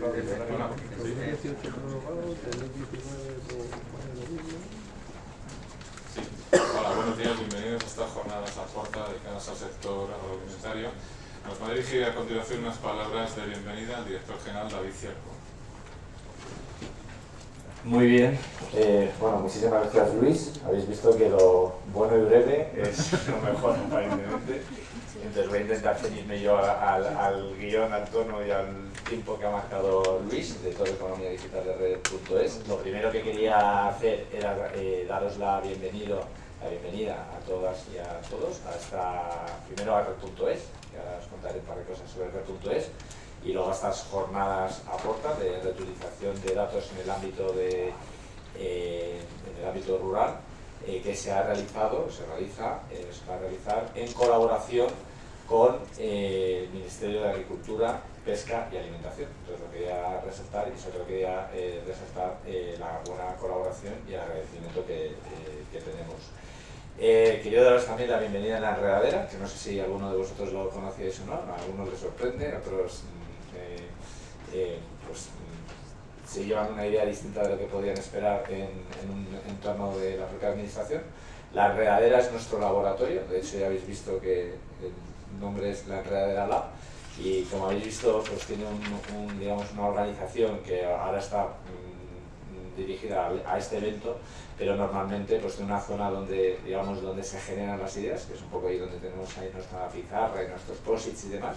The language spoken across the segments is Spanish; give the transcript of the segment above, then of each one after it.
Hola, buenos días, bienvenidos a estas jornadas a puerta dedicadas al sector agroalimentario. Nos va a dirigir a continuación unas palabras de bienvenida al director general David Cierco. Muy bien, eh, bueno, muchísimas gracias Luis. Habéis visto que lo bueno y breve es lo mejor aparentemente. Entonces voy a intentar ceñirme yo al, al, guion, al tono y al tiempo que ha marcado Luis de toda economía digital de red.es. Lo primero que quería hacer era eh, daros la, bienvenido, la bienvenida a todas y a todos a esta, primero a red.es, que ahora os contaré un par de cosas sobre red.es y luego estas jornadas aportan de reutilización de datos en el ámbito, de, eh, en el ámbito rural eh, que se ha realizado, se realiza, se va a realizar en colaboración con el Ministerio de Agricultura, Pesca y Alimentación. Entonces lo quería resaltar y sobre todo quería resaltar la buena colaboración y el agradecimiento que, que tenemos. Eh, quería daros también la bienvenida a la enredadera, que no sé si alguno de vosotros lo conocíais o no, a algunos les sorprende, a otros eh, pues, se llevan una idea distinta de lo que podían esperar en, un entorno de la propia administración. La enredadera es nuestro laboratorio, de hecho ya habéis visto que nombre es la enredadera Lab y como habéis visto pues tiene digamos, una organización que ahora está mm, dirigida a, este evento, pero normalmente pues tiene una zona donde, digamos, donde se generan las ideas, que es un poco ahí donde tenemos ahí nuestra pizarra y nuestros posits y demás,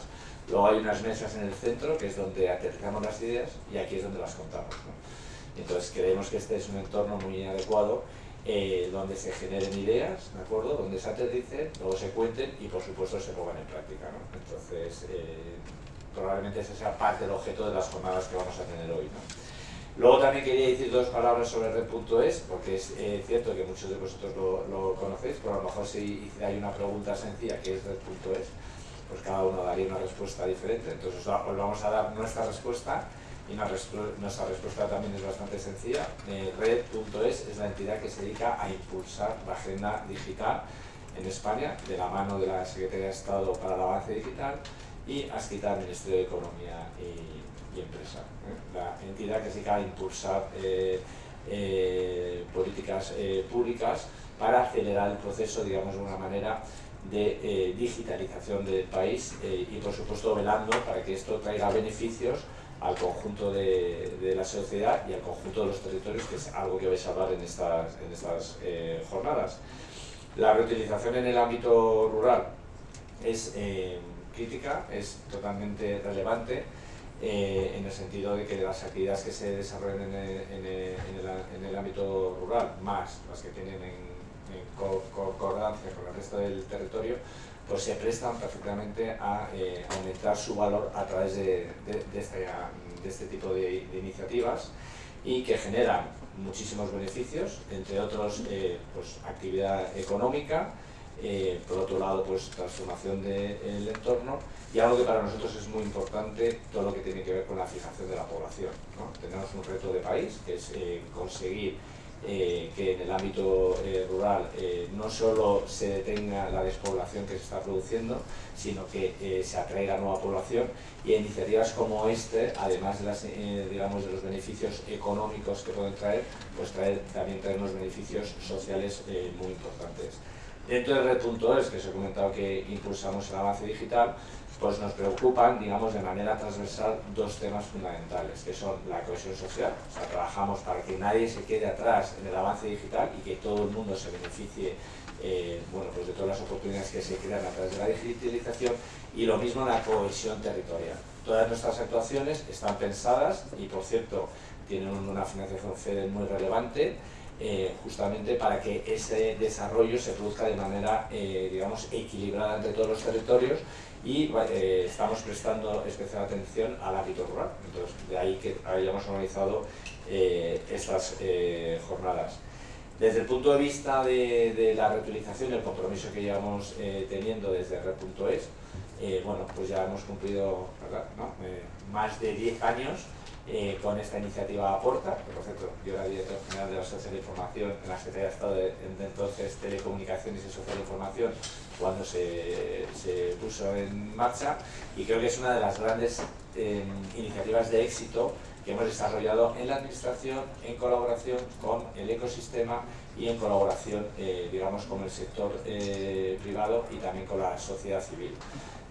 Luego hay unas mesas en el centro, que es donde aterrizamos las ideas, y aquí es donde las contamos. Entonces creemos que este es un entorno muy adecuado, eh, donde se generen ideas, ¿de acuerdo? Donde se aterricen, luego se cuenten y por supuesto se pongan en práctica. Entonces, eh, probablemente esa sea parte del objeto de las jornadas que vamos a tener hoy. Luego también quería decir dos palabras sobre Red.es, porque es eh, cierto que muchos de vosotros lo, lo, conocéis, pero a lo mejor si hay una pregunta sencilla, que es Red.es, pues cada uno daría una respuesta diferente. Entonces os vamos a dar nuestra respuesta y nuestra respuesta también es bastante sencilla. Eh, Red.es es la entidad que se dedica a impulsar la agenda digital en España de la mano de la Secretaría de Estado para el Avance Digital y Asquita, Ministerio de Economía y, Empresa. ¿eh? La entidad que se dedica a impulsar eh, políticas públicas para acelerar el proceso, digamos de una manera, de eh, digitalización del país eh, y por supuesto velando para que esto traiga beneficios al conjunto de, la sociedad y al conjunto de los territorios, que es algo que vais a hablar en estas, en estas eh, jornadas. La reutilización en el ámbito rural es crítica, es totalmente relevante, en el sentido de que las actividades que se desarrollan en en el ámbito rural, más las que tienen en en concordancia con el resto del territorio, pues se prestan perfectamente a eh, aumentar su valor a través de, este, este, tipo de, iniciativas y que generan muchísimos beneficios, entre otros eh, pues, actividad económica, eh, por otro lado pues transformación del entorno y algo que para nosotros es muy importante, todo lo que tiene que ver con la fijación de la población. Tenemos un reto de país que es conseguir eh, que en el ámbito eh, rural eh, no solo se detenga la despoblación que se está produciendo, sino que se atraiga nueva población y iniciativas como este, además de, las, digamos, de los beneficios económicos que pueden traer, pues traer, también traer unos beneficios sociales muy importantes. Dentro de Red.es, que os he comentado que impulsamos el avance digital, pues nos preocupan, digamos, de manera transversal dos temas fundamentales, que son la cohesión social, o sea, trabajamos para que nadie se quede atrás en el avance digital y que todo el mundo se beneficie eh, bueno, pues de todas las oportunidades que se crean a través de la digitalización y lo mismo la cohesión territorial. Todas nuestras actuaciones están pensadas y, por cierto, tienen una financiación FEDER muy relevante, eh, justamente para que ese desarrollo se produzca de manera, eh, digamos, equilibrada entre todos los territorios y eh, estamos prestando especial atención al ámbito rural. Entonces, de ahí que hayamos organizado estas jornadas. Desde el punto de vista de, la reutilización, el compromiso que llevamos teniendo desde Red.es, bueno, pues ya hemos cumplido más de 10 años eh, con esta iniciativa Aporta, que por cierto yo era director general de la Sociedad de Información en la Secretaría de Estado de, entonces Telecomunicaciones y Social de Información, cuando se, se puso en marcha y creo que es una de las grandes eh, iniciativas de éxito que hemos desarrollado en la administración en colaboración con el ecosistema y en colaboración, eh, digamos, con el sector eh, privado y también con la sociedad civil.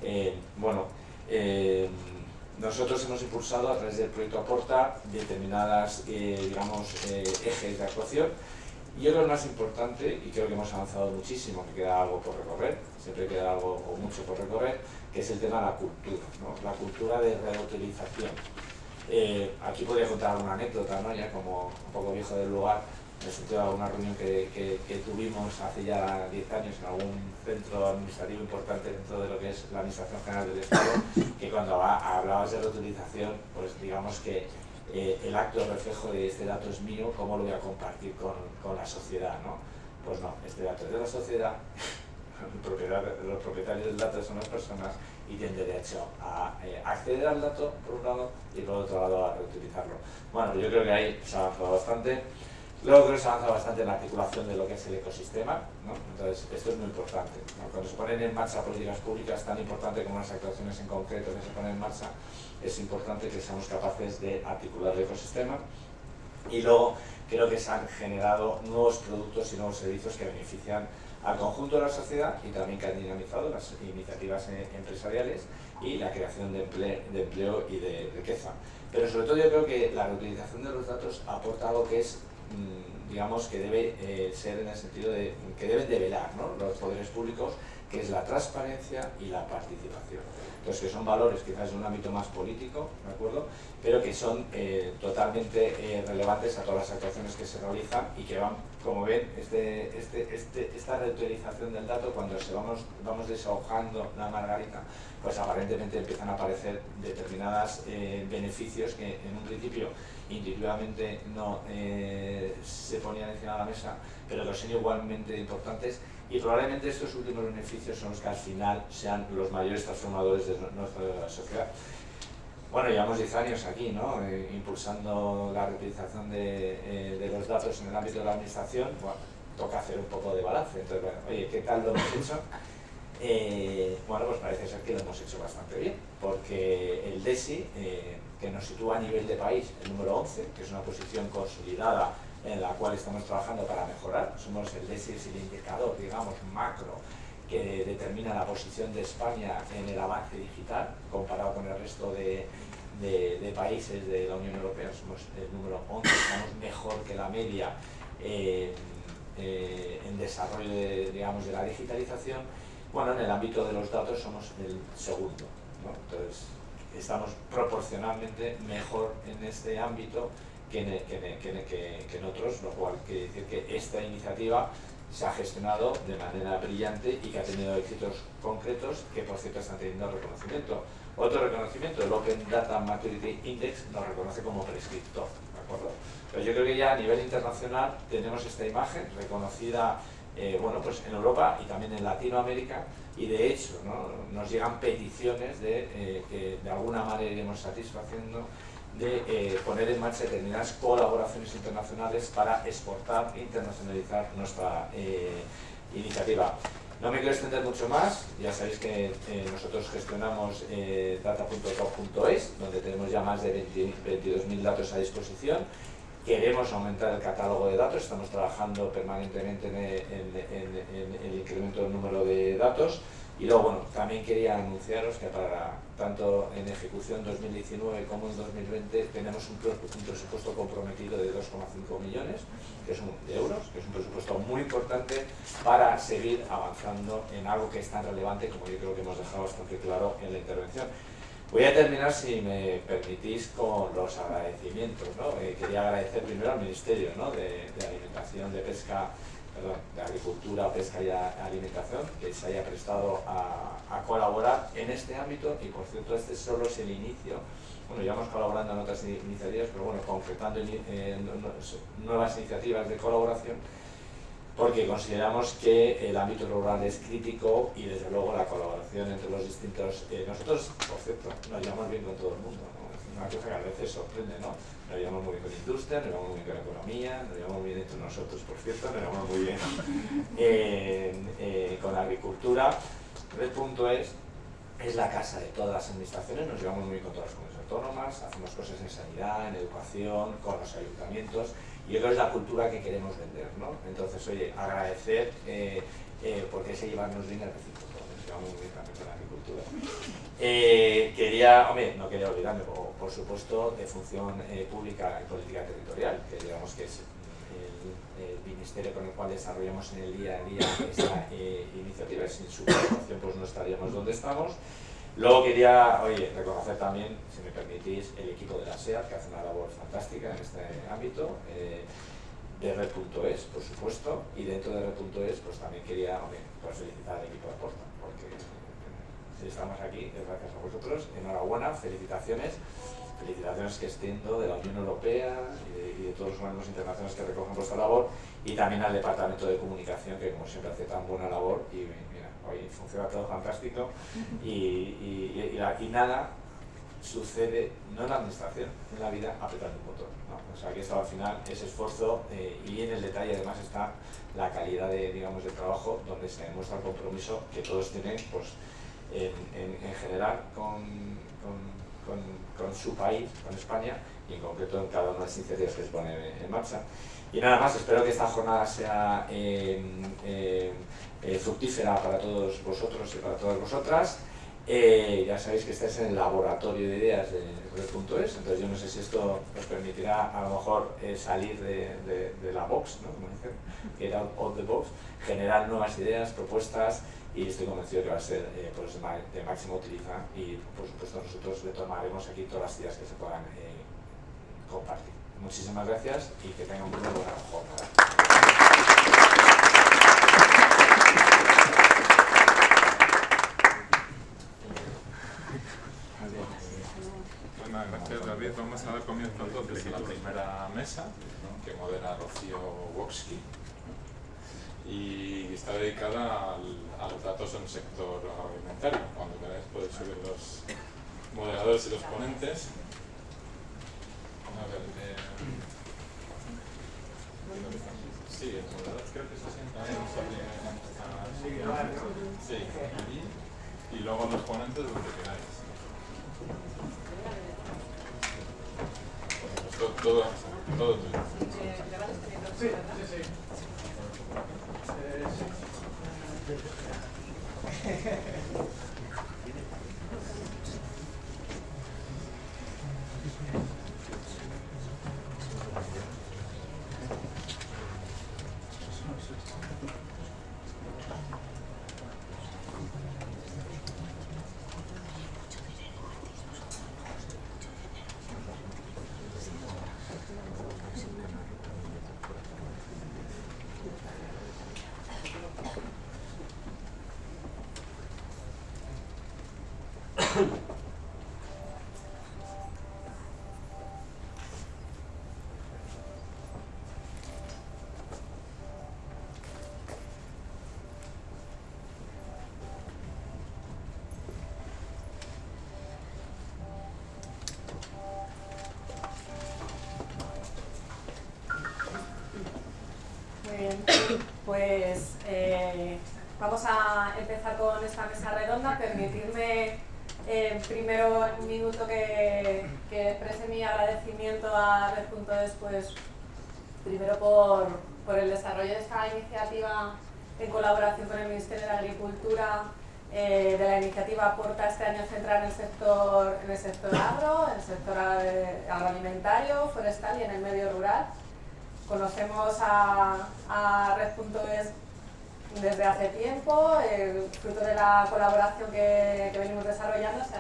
Eh, bueno, nosotros hemos impulsado a través del proyecto Aporta determinadas, digamos, ejes de actuación y otro más importante, y creo que hemos avanzado muchísimo, que queda algo por recorrer, siempre queda algo o mucho por recorrer, que es el tema de la cultura, la cultura de reutilización. Eh, aquí podría contar alguna anécdota, ¿no? ya como un poco viejo del lugar, sentido de alguna reunión que, que, tuvimos hace ya 10 años en algún centro administrativo importante dentro de lo que es la Administración General del Estado, que cuando hablabas de reutilización, pues digamos que eh, el acto reflejo de este dato es mío, ¿cómo lo voy a compartir con, con la sociedad? ¿no? Pues no, este dato es de la sociedad, los propietarios del dato son las personas y tienen derecho a eh, acceder al dato, por un lado, y por otro lado a reutilizarlo. Bueno, yo creo que ahí se ha avanzado bastante. Luego creo que se ha avanzado bastante en la articulación de lo que es el ecosistema, entonces esto es muy importante. Cuando se ponen en marcha políticas públicas tan importantes como las actuaciones en concreto que se ponen en marcha, es importante que seamos capaces de articular el ecosistema y luego creo que se han generado nuevos productos y nuevos servicios que benefician al conjunto de la sociedad y también que han dinamizado las iniciativas eh, empresariales y la creación de empleo, y de riqueza. Pero sobre todo yo creo que la reutilización de los datos aporta algo que es, digamos, que debe eh, ser en el sentido de que deben develar los poderes públicos, que es la transparencia y la participación. Entonces, que son valores quizás en un ámbito más político, ¿de acuerdo? Pero que son eh, totalmente relevantes a todas las actuaciones que se realizan y que van como ven, este, este, este, esta reutilización del dato, cuando se vamos, vamos deshojando la margarita, pues aparentemente empiezan a aparecer determinados eh, beneficios que en un principio intuitivamente no eh, se ponían encima de la mesa, pero que son igualmente importantes y probablemente estos últimos beneficios son los que al final sean los mayores transformadores de nuestra sociedad. Bueno, llevamos 10 años aquí, ¿no? Eh, impulsando la reutilización de, de, los datos en el ámbito de la administración. Bueno, toca hacer un poco de balance. Entonces, bueno, oye, ¿qué tal lo hemos hecho? Eh, bueno, pues parece ser que lo hemos hecho bastante bien, porque el DESI, eh, que nos sitúa a nivel de país, el número 11, que es una posición consolidada en la cual estamos trabajando para mejorar, somos el indicador, digamos, macro que determina la posición de España en el avance digital comparado con el resto de, países de la Unión Europea. Somos el número 11, estamos mejor que la media eh, en desarrollo de, digamos, de la digitalización. Bueno, en el ámbito de los datos somos el segundo. Entonces, estamos proporcionalmente mejor en este ámbito que en, otros, lo cual quiere decir que esta iniciativa se ha gestionado de manera brillante y que ha tenido éxitos concretos que por cierto están teniendo reconocimiento. Otro reconocimiento, el Open Data Maturity Index nos reconoce como prescriptor, ¿de acuerdo? Pero yo creo que ya a nivel internacional tenemos esta imagen reconocida eh, bueno, pues en Europa y también en Latinoamérica y de hecho nos llegan peticiones de eh, que de alguna manera iremos satisfaciendo de eh, poner en marcha determinadas colaboraciones internacionales para exportar e internacionalizar nuestra eh, iniciativa. No me quiero extender mucho más, ya sabéis que eh, nosotros gestionamos data.top.es, donde tenemos ya más de 22.000 datos a disposición. Queremos aumentar el catálogo de datos, estamos trabajando permanentemente en el incremento del número de datos. Y luego, bueno, también quería anunciaros que para tanto en ejecución 2019 como en 2020 tenemos un, presupuesto comprometido de 2,5 millones que es de euros, que es un presupuesto muy importante para seguir avanzando en algo que es tan relevante como yo creo que hemos dejado bastante claro en la intervención. Voy a terminar, si me permitís, con los agradecimientos. ¿no? Eh, quería agradecer primero al Ministerio de, Alimentación, de Pesca de Agricultura, Pesca y Alimentación, que se haya prestado a, colaborar en este ámbito y por cierto este solo es el inicio. Bueno, llevamos colaborando en otras iniciativas, pero bueno, concretando nuevas iniciativas de colaboración porque consideramos que el ámbito rural es crítico y desde luego la colaboración entre los distintos... Eh, nosotros, por cierto, nos llevamos bien con todo el mundo, una cosa que a veces sorprende, ¿no? Nos llevamos muy bien con industria, nos llevamos muy bien con economía, nos llevamos muy bien entre nosotros, por cierto, nos llevamos muy bien eh, con la agricultura. Red.es es la casa de todas las administraciones, nos llevamos muy bien con todas las comunidades autónomas, hacemos cosas en sanidad, en educación, con los ayuntamientos, y eso es la cultura que queremos vender, ¿no? Entonces, oye, agradecer, eh, eh, porque ese llevarnos bien muy bien también con la agricultura. Eh, quería, hombre, no quería olvidarme, por, supuesto, de función eh, pública y política territorial, que digamos que es el, ministerio con el cual desarrollamos en el día a día esta eh, iniciativa, sin su colaboración pues no estaríamos donde estamos. Luego quería, oye, reconocer también, si me permitís, el equipo de la SEAT, que hace una labor fantástica en este ámbito, de Red.es, por supuesto, y dentro de Red.es, pues también quería, hombre, pues felicitar al equipo de Aporta, porque estamos aquí, es gracias a vosotros. Enhorabuena, felicitaciones. Felicitaciones que extiendo de la Unión Europea y de, todos los organismos internacionales que recogen vuestra labor y también al Departamento de Comunicación que como siempre hace tan buena labor y hoy funciona todo fantástico y, y, nada sucede, no en la administración, en la vida apretando un botón. O sea, que al final es esfuerzo eh, y en el detalle además está la calidad de, digamos, del trabajo donde se demuestra el compromiso que todos tienen pues, en, general con, con, su país, con España, y en concreto en cada una de las iniciativas que se ponen en marcha. Y nada más, espero que esta jornada sea em, em, eh, fructífera para todos vosotros y para todas vosotras. Eh, ya sabéis que estáis en el laboratorio de ideas de Red.es, entonces yo no sé si esto os permitirá a lo mejor eh, salir de, la box, ¿no? como dicen, get out of the box, generar nuevas ideas, propuestas, y estoy convencido que va a ser eh, pues, de máxima utilidad y por supuesto nosotros le tomaremos aquí todas las ideas que se puedan compartir. Muchísimas gracias y que tengan una buena jornada. Bueno, gracias David. Vamos a dar comienzo entonces a la primera mesa que modera Rocío Woksky y está dedicada a los datos en el sector alimentario. Cuando queráis podéis subir los moderadores y los ponentes. A ver, eh, sí, que se sienta ahí. Sí, y, y luego los ponentes donde queráis. Todo. Vamos a empezar con esta mesa redonda. Permitirme eh, primero un minuto que, exprese mi agradecimiento a Red.es, pues primero por, el desarrollo de esta iniciativa en colaboración con el Ministerio de Agricultura, eh, de la iniciativa Aporta este año centrada en el sector, en el sector agro, en el sector agroalimentario, forestal y en el medio rural. Conocemos a Red.es desde hace tiempo, fruto de la colaboración que, venimos desarrollando, se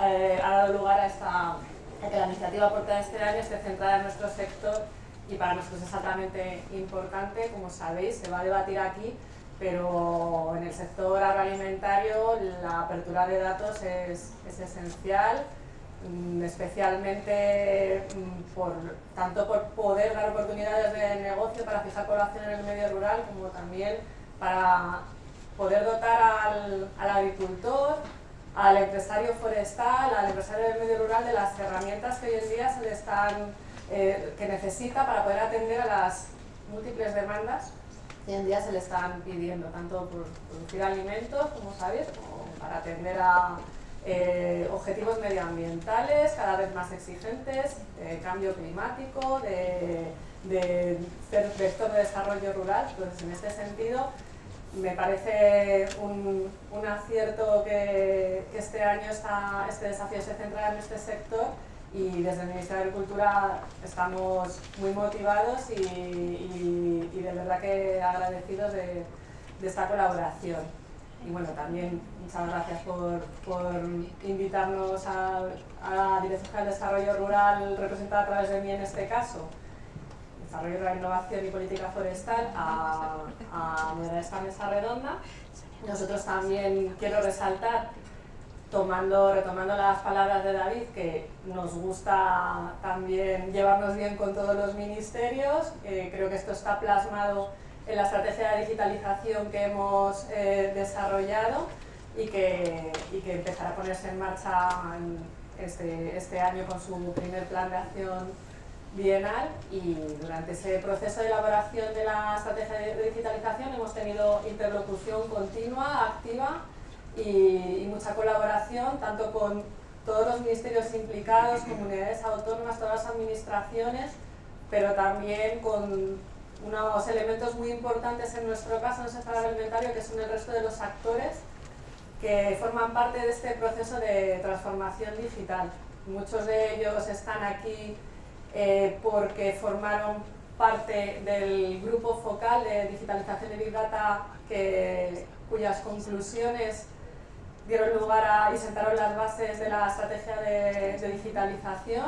eh, ha, dado lugar a, esta, que la iniciativa Porta este año esté centrada en nuestro sector y para nosotros es altamente importante, como sabéis, se va a debatir aquí, pero en el sector agroalimentario la apertura de datos es, es esencial especialmente mm, por, tanto por poder dar oportunidades de negocio para fijar población en el medio rural, como también para poder dotar al, agricultor, al empresario forestal, al empresario del medio rural de las herramientas que hoy en día se le están, eh, que necesita para poder atender a las múltiples demandas que hoy en día se le están pidiendo, tanto por producir alimentos, como sabéis, como para atender a eh, objetivos medioambientales cada vez más exigentes, de cambio climático, de, ser vector de desarrollo rural. Entonces, en este sentido, me parece un, acierto que, este año este desafío se centra en este sector y desde el Ministerio de Agricultura estamos muy motivados y, de verdad que agradecidos de esta colaboración y bueno, también muchas gracias por, por invitarnos a, la Dirección General de Desarrollo Rural, representada a través de mí en este caso, Desarrollo Rural, Innovación y Política Forestal, a, a esta mesa redonda. Nosotros también quiero resaltar, tomando, retomando las palabras de David, que nos gusta también llevarnos bien con todos los ministerios, creo que esto está plasmado en la estrategia de digitalización que hemos eh, desarrollado y que, y que, empezará a ponerse en marcha este, este, año con su primer plan de acción bienal. Y durante ese proceso de elaboración de la estrategia de digitalización hemos tenido interlocución continua, activa y, y mucha colaboración tanto con todos los ministerios implicados, comunidades autónomas, todas las administraciones, pero también con unos elementos muy importantes en nuestro caso en el sector alimentario que son el resto de los actores que forman parte de este proceso de transformación digital. Muchos de ellos están aquí eh, porque formaron parte del grupo focal de digitalización de Big Data que, cuyas conclusiones dieron lugar a, y sentaron las bases de la estrategia de digitalización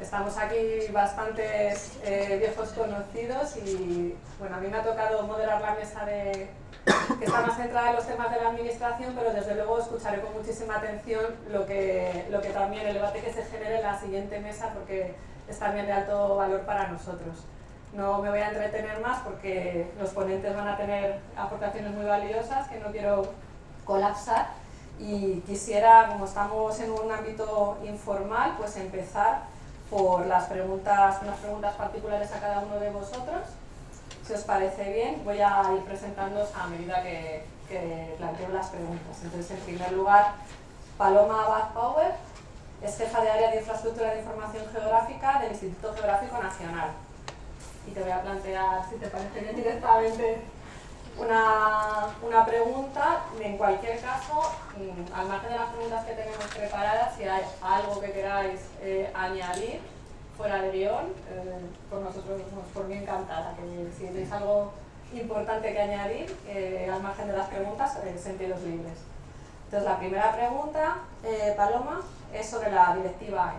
Estamos aquí bastantes eh, viejos conocidos y bueno, a mí me ha tocado moderar la mesa de, que está más centrada en los temas de la administración, pero desde luego escucharé con muchísima atención lo que, lo que también el debate que se genere en la siguiente mesa porque es también de alto valor para nosotros. No me voy a entretener más porque los ponentes van a tener aportaciones muy valiosas que no quiero colapsar y quisiera, como estamos en un ámbito informal, pues empezar por las preguntas, unas preguntas particulares a cada uno de vosotros. Si os parece bien, voy a ir presentándoos a medida que, que planteo las preguntas. Entonces, en primer lugar, Paloma Abad Power es jefa de área de infraestructura de información geográfica del Instituto Geográfico Nacional. Y te voy a plantear, si te parece bien, directamente una, una, pregunta, en cualquier caso, mm, al margen de las preguntas que tenemos preparadas, si hay algo que queráis eh, añadir fuera de guion, eh, por nosotros, por mí encantada, que si tenéis algo importante que añadir, eh, al margen de las preguntas, sentidos libres. Entonces, la primera pregunta, Paloma, es sobre la directiva.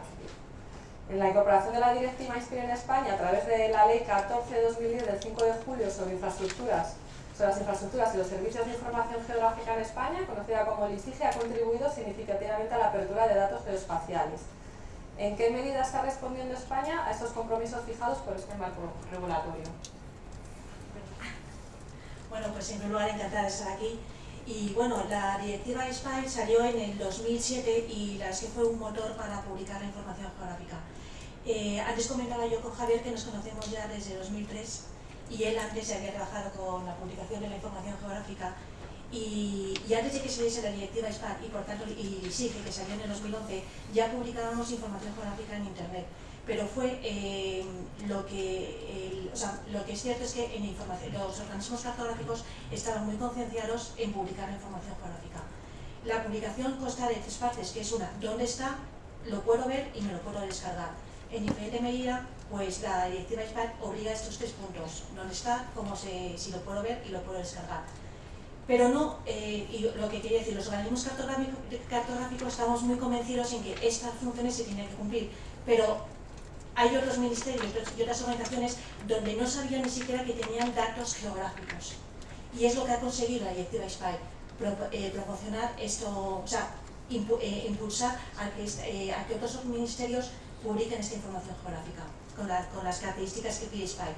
En la incorporación de la directiva INSPIR en España, a través de la Ley 14 de 2010 del 5 de julio sobre infraestructuras sobre las infraestructuras y los servicios de información geográfica en España, conocida como LISIGE, ha contribuido significativamente a la apertura de datos geoespaciales. ¿En qué medida está respondiendo España a estos compromisos fijados por este marco regulatorio? Bueno, pues en primer lugar encantada de estar aquí. Y bueno, la directiva SPY salió en el 2007 y la fue un motor para publicar la información geográfica. Eh, antes comentaba yo con Javier que nos conocemos ya desde 2003 y él antes había trabajado con la publicación de la información geográfica y, antes de que se diese la directiva SPAT y por tanto y SIGE que salió en el 2011 ya publicábamos información geográfica en internet pero fue eh, lo que o sea, lo que es cierto es que en información, los organismos cartográficos estaban muy concienciados en publicar la información geográfica la publicación consta de tres partes que es una, ¿dónde está? lo puedo ver y me lo puedo descargar en diferente medida pues la directiva SPAC obliga a estos tres puntos, dónde está, cómo se, si lo puedo ver y lo puedo descargar. Pero no, eh, y lo que quería decir, los organismos cartográficos estamos muy convencidos en que estas funciones se tienen que cumplir, pero hay otros ministerios y otras organizaciones donde no sabían ni siquiera que tenían datos geográficos. Y es lo que ha conseguido la directiva SPY, eh, proporcionar esto, o eh, impulsar a que, a que otros ministerios publiquen esta información geográfica con, las características que pide SPY.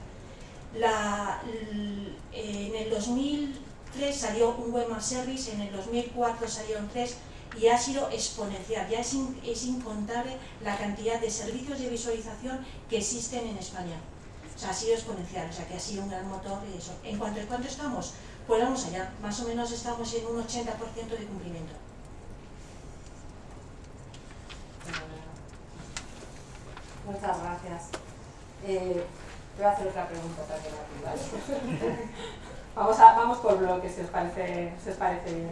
en el 2003 salió un Webmaster Service, en el 2004 salieron tres y ha sido exponencial, ya es, es incontable la cantidad de servicios de visualización que existen en España. O sea, ha sido exponencial, o sea, que ha sido un gran motor eso. En cuanto a cuánto estamos, pues vamos allá, más o menos estamos en un 80% de cumplimiento. Muchas gracias. Eh, voy a hacer otra pregunta también aquí, ¿vale? vamos, a, vamos por bloques, si os parece, si os parece bien.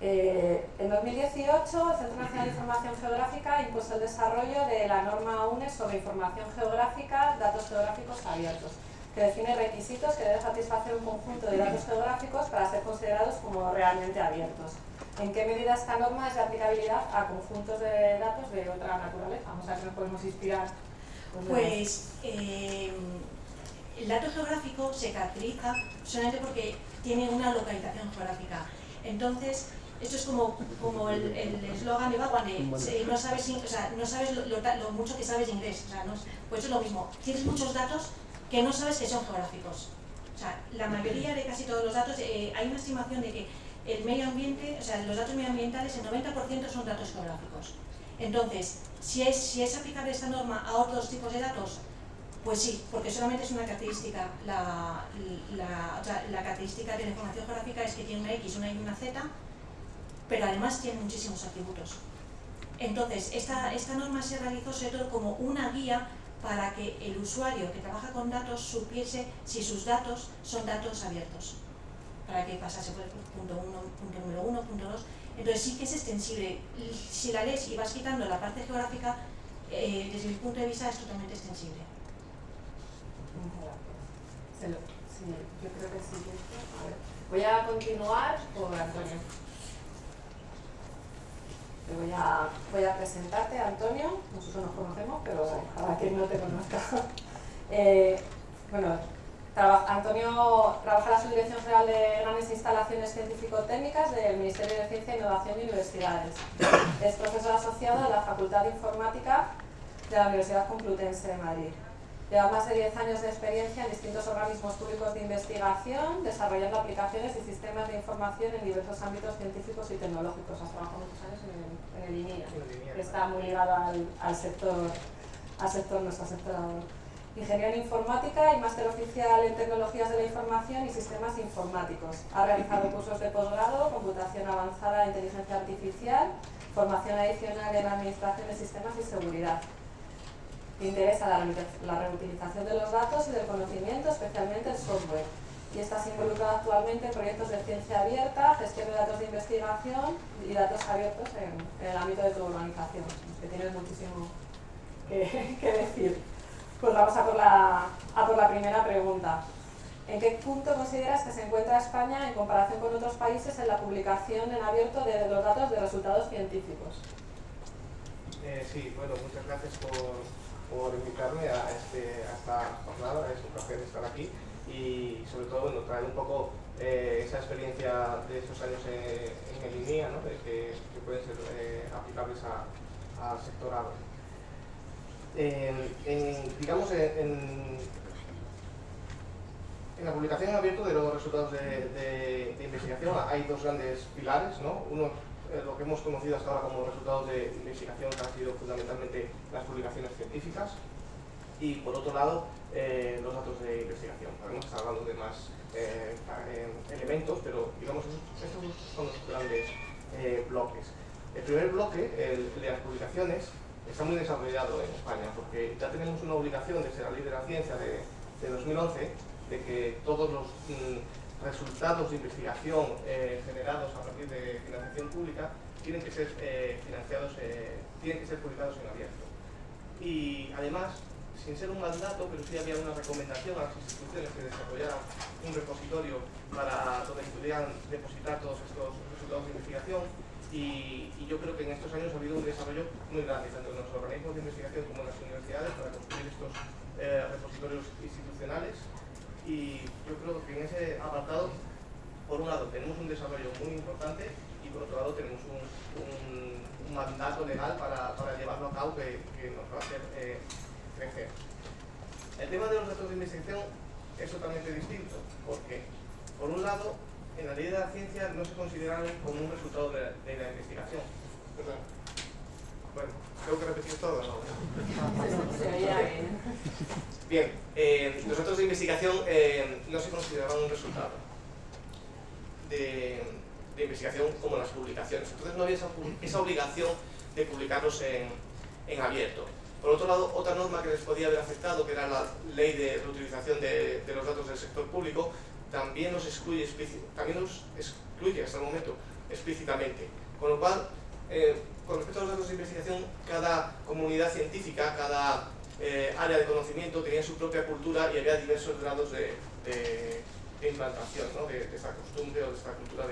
Eh, en 2018, el Centro Nacional de Información Geográfica impuso el desarrollo de la norma UNE sobre información geográfica, datos geográficos abiertos, que define requisitos que debe satisfacer un conjunto de datos geográficos para ser considerados como realmente abiertos. ¿En qué medida esta norma es de aplicabilidad a conjuntos de datos de otra naturaleza? Vamos a ver si nos podemos inspirar. Pues eh, el dato geográfico se caracteriza solamente porque tiene una localización geográfica. Entonces, esto es como, como el eslogan de Bagua no sabes, o sea, no sabes lo, mucho que sabes inglés. O sea, no, pues es lo mismo. Tienes muchos datos que no sabes que son geográficos. O sea, la mayoría de casi todos los datos, eh, hay una estimación de que el medio ambiente, o sea, los datos medioambientales, el 90% son datos geográficos. Entonces, si es, si es aplicable esta norma a otros tipos de datos, pues sí, porque solamente es una característica. La, la, característica de la información geográfica es que tiene una X, una Y y una Z, pero además tiene muchísimos atributos. Entonces, esta, esta norma se realizó sobre todo como una guía para que el usuario que trabaja con datos supiese si sus datos son datos abiertos, para que pasase por el punto 1, punto número 1, punto 2. Entonces sí que es extensible. Si la lees y vas quitando la parte geográfica, eh, desde mi punto de vista es totalmente extensible. Yo creo que sí. Voy a continuar por Antonio voy a, voy a presentarte, Antonio. Nosotros nos conocemos, pero para quien no te conozca. Eh, bueno, Antonio trabaja en la Subdirección General de Grandes Instalaciones Científico-Técnicas del Ministerio de Ciencia, Innovación y Universidades. Es profesor asociado de la Facultad de Informática de la Universidad Complutense de Madrid. Lleva más de 10 años de experiencia en distintos organismos públicos de investigación, desarrollando aplicaciones y sistemas de información en diversos ámbitos científicos y tecnológicos. Has trabajado muchos años en el, INIA, que está muy ligado al, sector, al sector, nuestro sector Ingeniero en Informática y máster oficial en Tecnologías de la Información y Sistemas Informáticos. Ha realizado cursos de posgrado, computación avanzada, inteligencia artificial, formación adicional en Administración de Sistemas y Seguridad interesa la, la reutilización de los datos y del conocimiento, especialmente el software. Y estás involucrado actualmente en proyectos de ciencia abierta, gestión de datos de investigación y datos abiertos en, el ámbito de tu organización. que tienes muchísimo que, decir. Pues vamos a por, la, a por la primera pregunta. ¿En qué punto consideras que se encuentra España en comparación con otros países en la publicación en abierto de los datos de resultados científicos? Eh, sí, bueno, muchas gracias por, por invitarme a, este, a esta jornada, es un placer estar aquí y sobre todo bueno, traer un poco eh, esa experiencia de estos años en, el INIA, ¿no? que, que, pueden ser eh, aplicables al sectorado. En, digamos, en, en, la publicación en abierto de los resultados de, de, de investigación hay dos grandes pilares, ¿no? uno eh, lo que hemos conocido hasta ahora como resultados de investigación que han sido fundamentalmente las publicaciones científicas y por otro lado eh, los datos de investigación. Podemos estar hablando de más eh, elementos, pero digamos estos son los grandes bloques. El primer bloque, el de las publicaciones, está muy desarrollado en España porque ya tenemos una obligación desde la ley de la ciencia de, 2011 de que todos los mm, resultados de investigación eh, generados a partir de financiación pública tienen que ser eh, financiados, eh, tienen que ser publicados en abierto. Y además, sin ser un mandato, pero sí había una recomendación a las instituciones que desarrollaran un repositorio para donde pudieran depositar todos estos resultados de investigación y, y, yo creo que en estos años ha habido un desarrollo muy grande, tanto en los organismos de investigación como en las universidades, para construir estos repositorios institucionales y yo creo que en ese apartado, por un lado, tenemos un desarrollo muy importante y por otro lado tenemos un, mandato legal para, llevarlo a cabo que, nos va a hacer eh, crecer. El tema de los datos de investigación es totalmente distinto, porque por un lado en la ley de la ciencia no se consideran como un resultado de, la investigación. Bueno, tengo que repetir todo, ¿no? Bien, eh, los datos de investigación eh, no se consideraban un resultado de, investigación como las publicaciones. Entonces no había esa, obligación de publicarlos en, abierto. Por otro lado, otra norma que les podía haber afectado, que era la ley de reutilización de, de los datos del sector público, también los excluye, también los excluye hasta el momento explícitamente. Con lo cual, eh, con respecto a los datos de investigación, cada comunidad científica, cada eh, área de conocimiento tenía su propia cultura y había diversos grados de, implantación de, esta costumbre o de esta cultura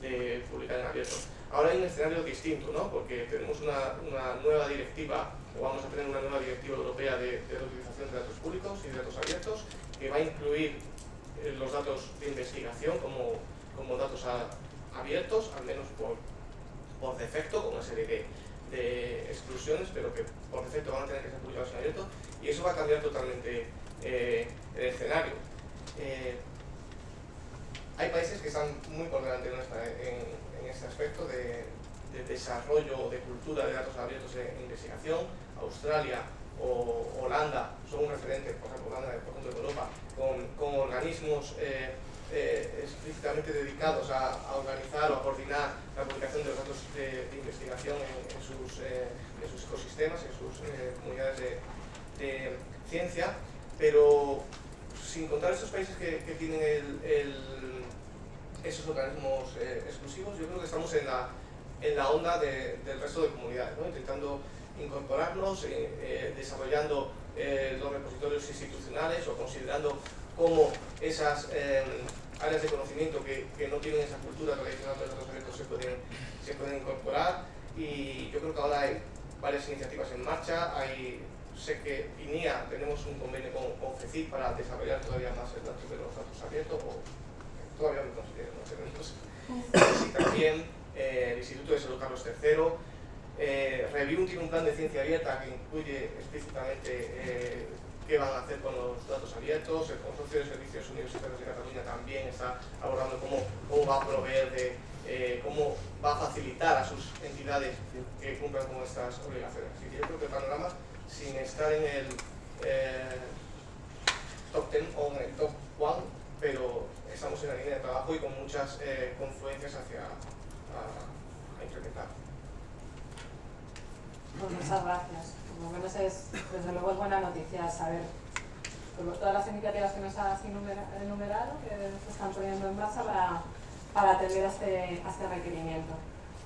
de, publicar en abierto. Ahora hay un escenario distinto, ¿no? porque tenemos una, nueva directiva, o vamos a tener una nueva directiva europea de, de utilización de datos públicos y de datos abiertos, que va a incluir los datos de investigación como, como datos abiertos, al menos por, por defecto, con una serie de, exclusiones, pero que por defecto van a tener que ser publicados en abierto, y eso va a cambiar totalmente eh, el escenario. Eh, hay países que están muy por delante en, en, este aspecto de, de, desarrollo de cultura de datos abiertos en investigación. Australia o Holanda son un referente, por ejemplo, Holanda, por ejemplo, de Europa, con, organismos eh, eh, explícitamente dedicados a, organizar o a coordinar la publicación de los datos de, investigación en, sus, eh, sus, ecosistemas, en sus comunidades de, ciencia, pero sin contar estos países que, tienen esos organismos exclusivos, yo creo que estamos en la, en la onda del resto de comunidades, intentando incorporarnos, desarrollando eh, los repositorios institucionales o considerando cómo esas eh, áreas de conocimiento que, no tienen esa cultura tradicional de los datos se pueden, se pueden incorporar. Y yo creo que ahora hay varias iniciativas en marcha, hay, sé que INIA tenemos un convenio con, con para desarrollar todavía más el dato de los datos abiertos o todavía me considero, no sé, entonces, y también eh, el Instituto de Salud Carlos III eh, Review tiene un plan de ciencia abierta que incluye explícitamente eh, qué van a hacer con los datos abiertos. El Consorcio de Servicios Universitarios de Cataluña también está abordando cómo, cómo va a proveer de, eh, cómo va a facilitar a sus entidades que cumplan con estas obligaciones. Así que yo creo que el panorama, sin estar en el eh, top 10 o en el top 1, pero estamos en la línea de trabajo y con muchas confluencias hacia a implementar. Pues muchas gracias. Como menos es, desde luego es buena noticia saber todas las iniciativas que nos has enumerado que se están poniendo en marcha para, para atender a este, este requerimiento.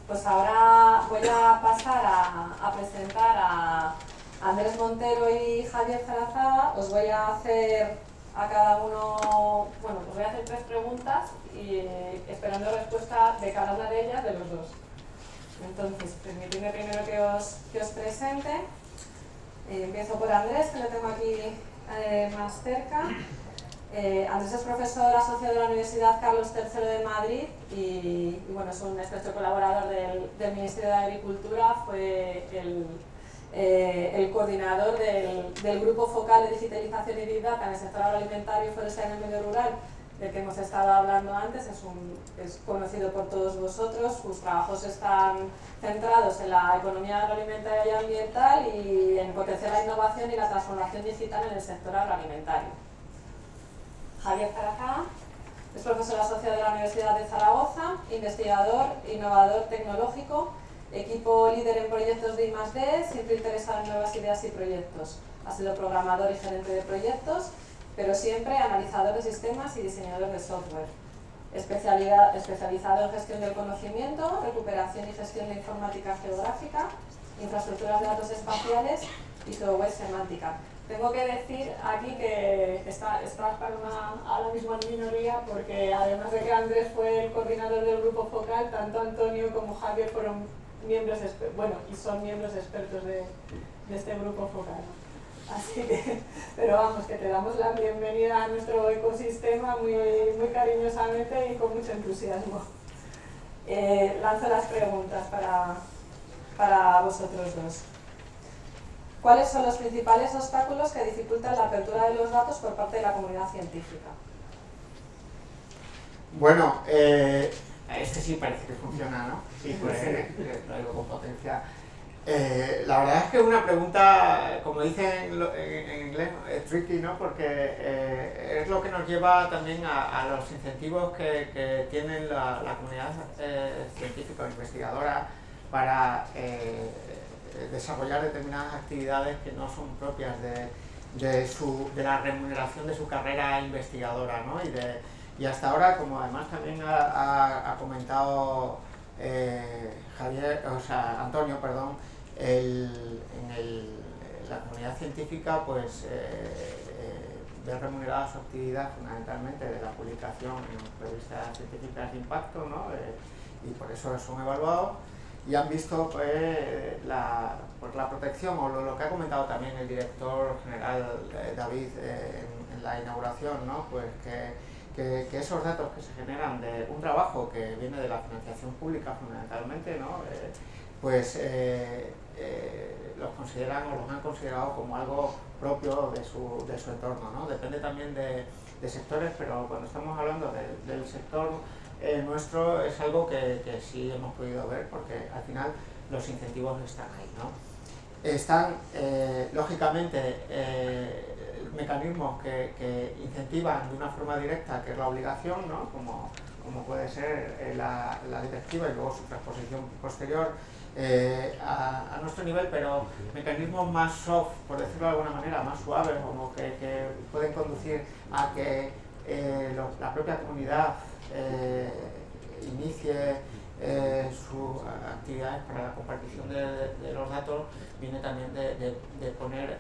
Pues ahora voy a pasar a, presentar a Andrés Montero y Javier Zarazaga. Os voy a hacer a cada uno, bueno, os voy a hacer tres preguntas y esperando respuesta de cada una de ellas de los dos. Entonces, permitidme primero que os, que os presente. Eh, empiezo por Andrés, que lo tengo aquí eh, más cerca. Eh, Andrés es profesor asociado de la Universidad Carlos III de Madrid y, bueno, es un estrecho colaborador del, Ministerio de Agricultura, fue el, coordinador del, del, Grupo Focal de Digitalización y Big Data en el sector agroalimentario y forestal en el medio rural del que hemos estado hablando antes, es, un, es conocido por todos vosotros, sus trabajos están centrados en la economía agroalimentaria y ambiental y en potenciar la innovación y la transformación digital en el sector agroalimentario. Javier Zarazaga es profesor asociado de la Universidad de Zaragoza, investigador, innovador tecnológico, equipo líder en proyectos de I+.D., siempre interesado en nuevas ideas y proyectos. Ha sido programador y gerente de proyectos pero siempre analizador de sistemas y diseñador de software. especializado en gestión del conocimiento, recuperación y gestión de informática geográfica, infraestructuras de datos espaciales y software semántica. Tengo que decir aquí que está, está ahora mismo en minoría porque además de que Andrés fue el coordinador del grupo focal, tanto Antonio como Javier fueron miembros, bueno, y son miembros expertos de, de este grupo focal. Así que, pero vamos, que te damos la bienvenida a nuestro ecosistema muy, muy cariñosamente y con mucho entusiasmo. Eh, lanzo las preguntas para, para vosotros dos. ¿Cuáles son los principales obstáculos que dificultan la apertura de los datos por parte de la comunidad científica? Bueno, eh, este sí parece que funciona, ¿no? Sí, pues lo digo con potencia. Eh, la verdad es que es una pregunta, como dicen en, inglés, es tricky, ¿no? Porque eh, es lo que nos lleva también a, los incentivos que, que tienen la, comunidad eh, científica o investigadora para desarrollar determinadas actividades que no son propias de, de, su, de la remuneración de su carrera investigadora, ¿no? Y, de, y hasta ahora, como además también ha, ha, comentado Javier, o sea, Antonio, perdón, el, en la comunidad científica pues eh, eh, ve remunerada su actividad fundamentalmente de la publicación en revistas científicas de impacto ¿no? Eh, y por eso son evaluados y han visto pues, la, pues, la protección o lo, que ha comentado también el director general David en, la inauguración, ¿no? pues que, que, esos datos que se generan de un trabajo que viene de la financiación pública fundamentalmente, ¿no? Pues eh, eh, los consideran o los han considerado como algo propio de su, de su entorno. ¿no? Depende también de, de, sectores, pero cuando estamos hablando del sector eh, nuestro es algo que, que, sí hemos podido ver porque al final los incentivos están ahí. ¿no? Están, lógicamente, mecanismos que, que, incentivan de una forma directa, que es la obligación, ¿no? como, como puede ser la directiva y luego su transposición posterior, eh, a, nuestro nivel, pero mecanismos más soft, por decirlo de alguna manera, más suaves, como que, pueden conducir a que eh, la propia comunidad eh, inicie sus actividades para la compartición de, los datos, viene también de, poner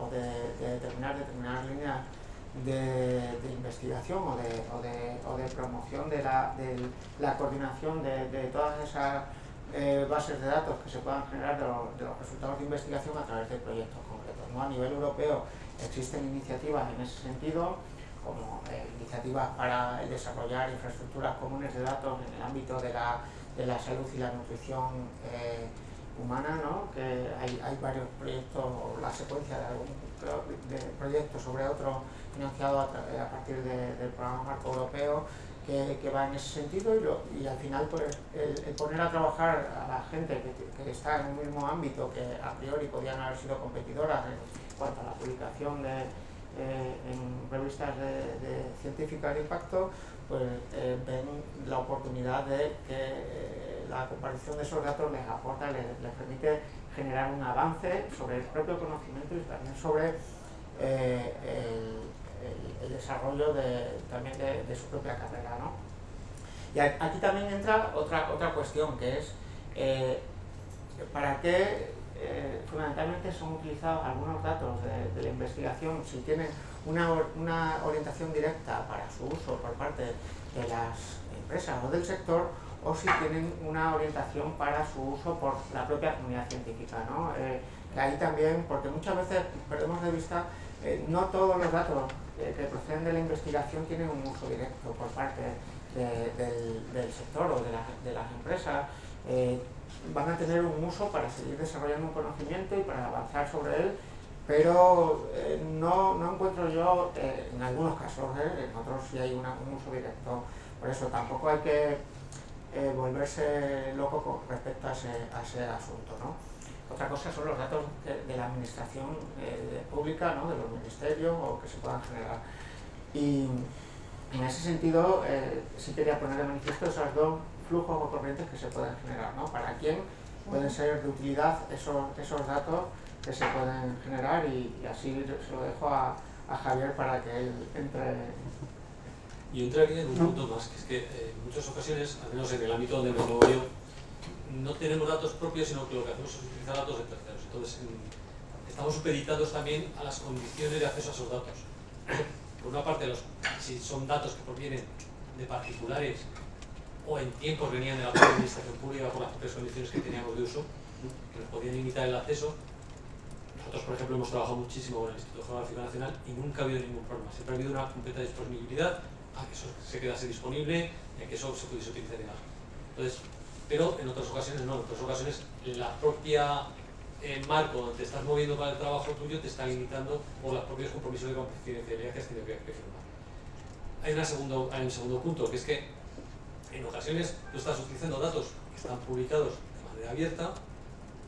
o de, determinar determinadas líneas de, investigación o de, o de, promoción de la, de la coordinación de, todas esas eh, bases de datos que se puedan generar de, los resultados de investigación a través de proyectos concretos. ¿no? A nivel europeo existen iniciativas en ese sentido, como eh, iniciativas para desarrollar infraestructuras comunes de datos en el ámbito de la, de la salud y la nutrición eh, humana, ¿no? que hay, varios proyectos, o la secuencia de algún de proyectos sobre otro financiado a, partir de, del programa marco europeo que, va en ese sentido y, al final pues, el, poner a trabajar a la gente que, está en un mismo ámbito que a priori podían haber sido competidoras en cuanto a la publicación de, eh, en revistas de, científicas de impacto, pues eh, ven la oportunidad de que eh, la comparación de esos datos les aporta, les, permite generar un avance sobre el propio conocimiento y también sobre el, el, desarrollo de, también de, su propia carrera. ¿no? Y aquí también entra otra, otra cuestión, que es eh, para qué eh, fundamentalmente son utilizados algunos datos de, la investigación si tienen una, una, orientación directa para su uso por parte de las empresas o del sector o si tienen una orientación para su uso por la propia comunidad científica. ¿no? Eh, ahí también, porque muchas veces perdemos de vista, no todos los datos que proceden de la investigación tienen un uso directo por parte del, sector o de, las empresas. Eh, van a tener un uso para seguir desarrollando un conocimiento y para avanzar sobre él, pero eh, no, no, encuentro yo, eh, en algunos casos, en otros sí hay un uso directo, por eso tampoco hay que volverse loco con respecto a ese, a ese asunto. ¿no? Otra cosa son los datos de, la administración eh, pública, ¿no? de los ministerios o que se puedan generar. Y en ese sentido eh, sí quería poner de manifiesto esos dos flujos o corrientes que se pueden generar. ¿no? ¿Para quién pueden ser de utilidad esos, esos datos que se pueden generar? Y, así se lo dejo a, a, Javier para que él entre... Yo entraría en un punto más, que es que eh, en muchas ocasiones, al menos en el ámbito donde me muevo yo, no tenemos datos propios, sino que lo que hacemos es utilizar datos de terceros. Entonces, estamos supeditados también a las condiciones de acceso a esos datos. Por una parte, los, si son datos que provienen de particulares o en tiempos venían de la propia administración pública por las propias condiciones que teníamos de uso, que nos podían limitar el acceso. Nosotros, por ejemplo, hemos trabajado muchísimo con el Instituto Geográfico Nacional y nunca ha habido ningún problema. Siempre ha habido una completa disponibilidad a que eso se quedase disponible y a que eso se pudiese utilizar en Entonces, pero en otras ocasiones no, en otras ocasiones la propia eh, marco donde te estás moviendo para el trabajo tuyo te está limitando por los propios compromisos de confidencialidad que has tenido que, firmar. hay, una segundo, hay un segundo punto, que es que en ocasiones tú estás utilizando datos que están publicados de manera abierta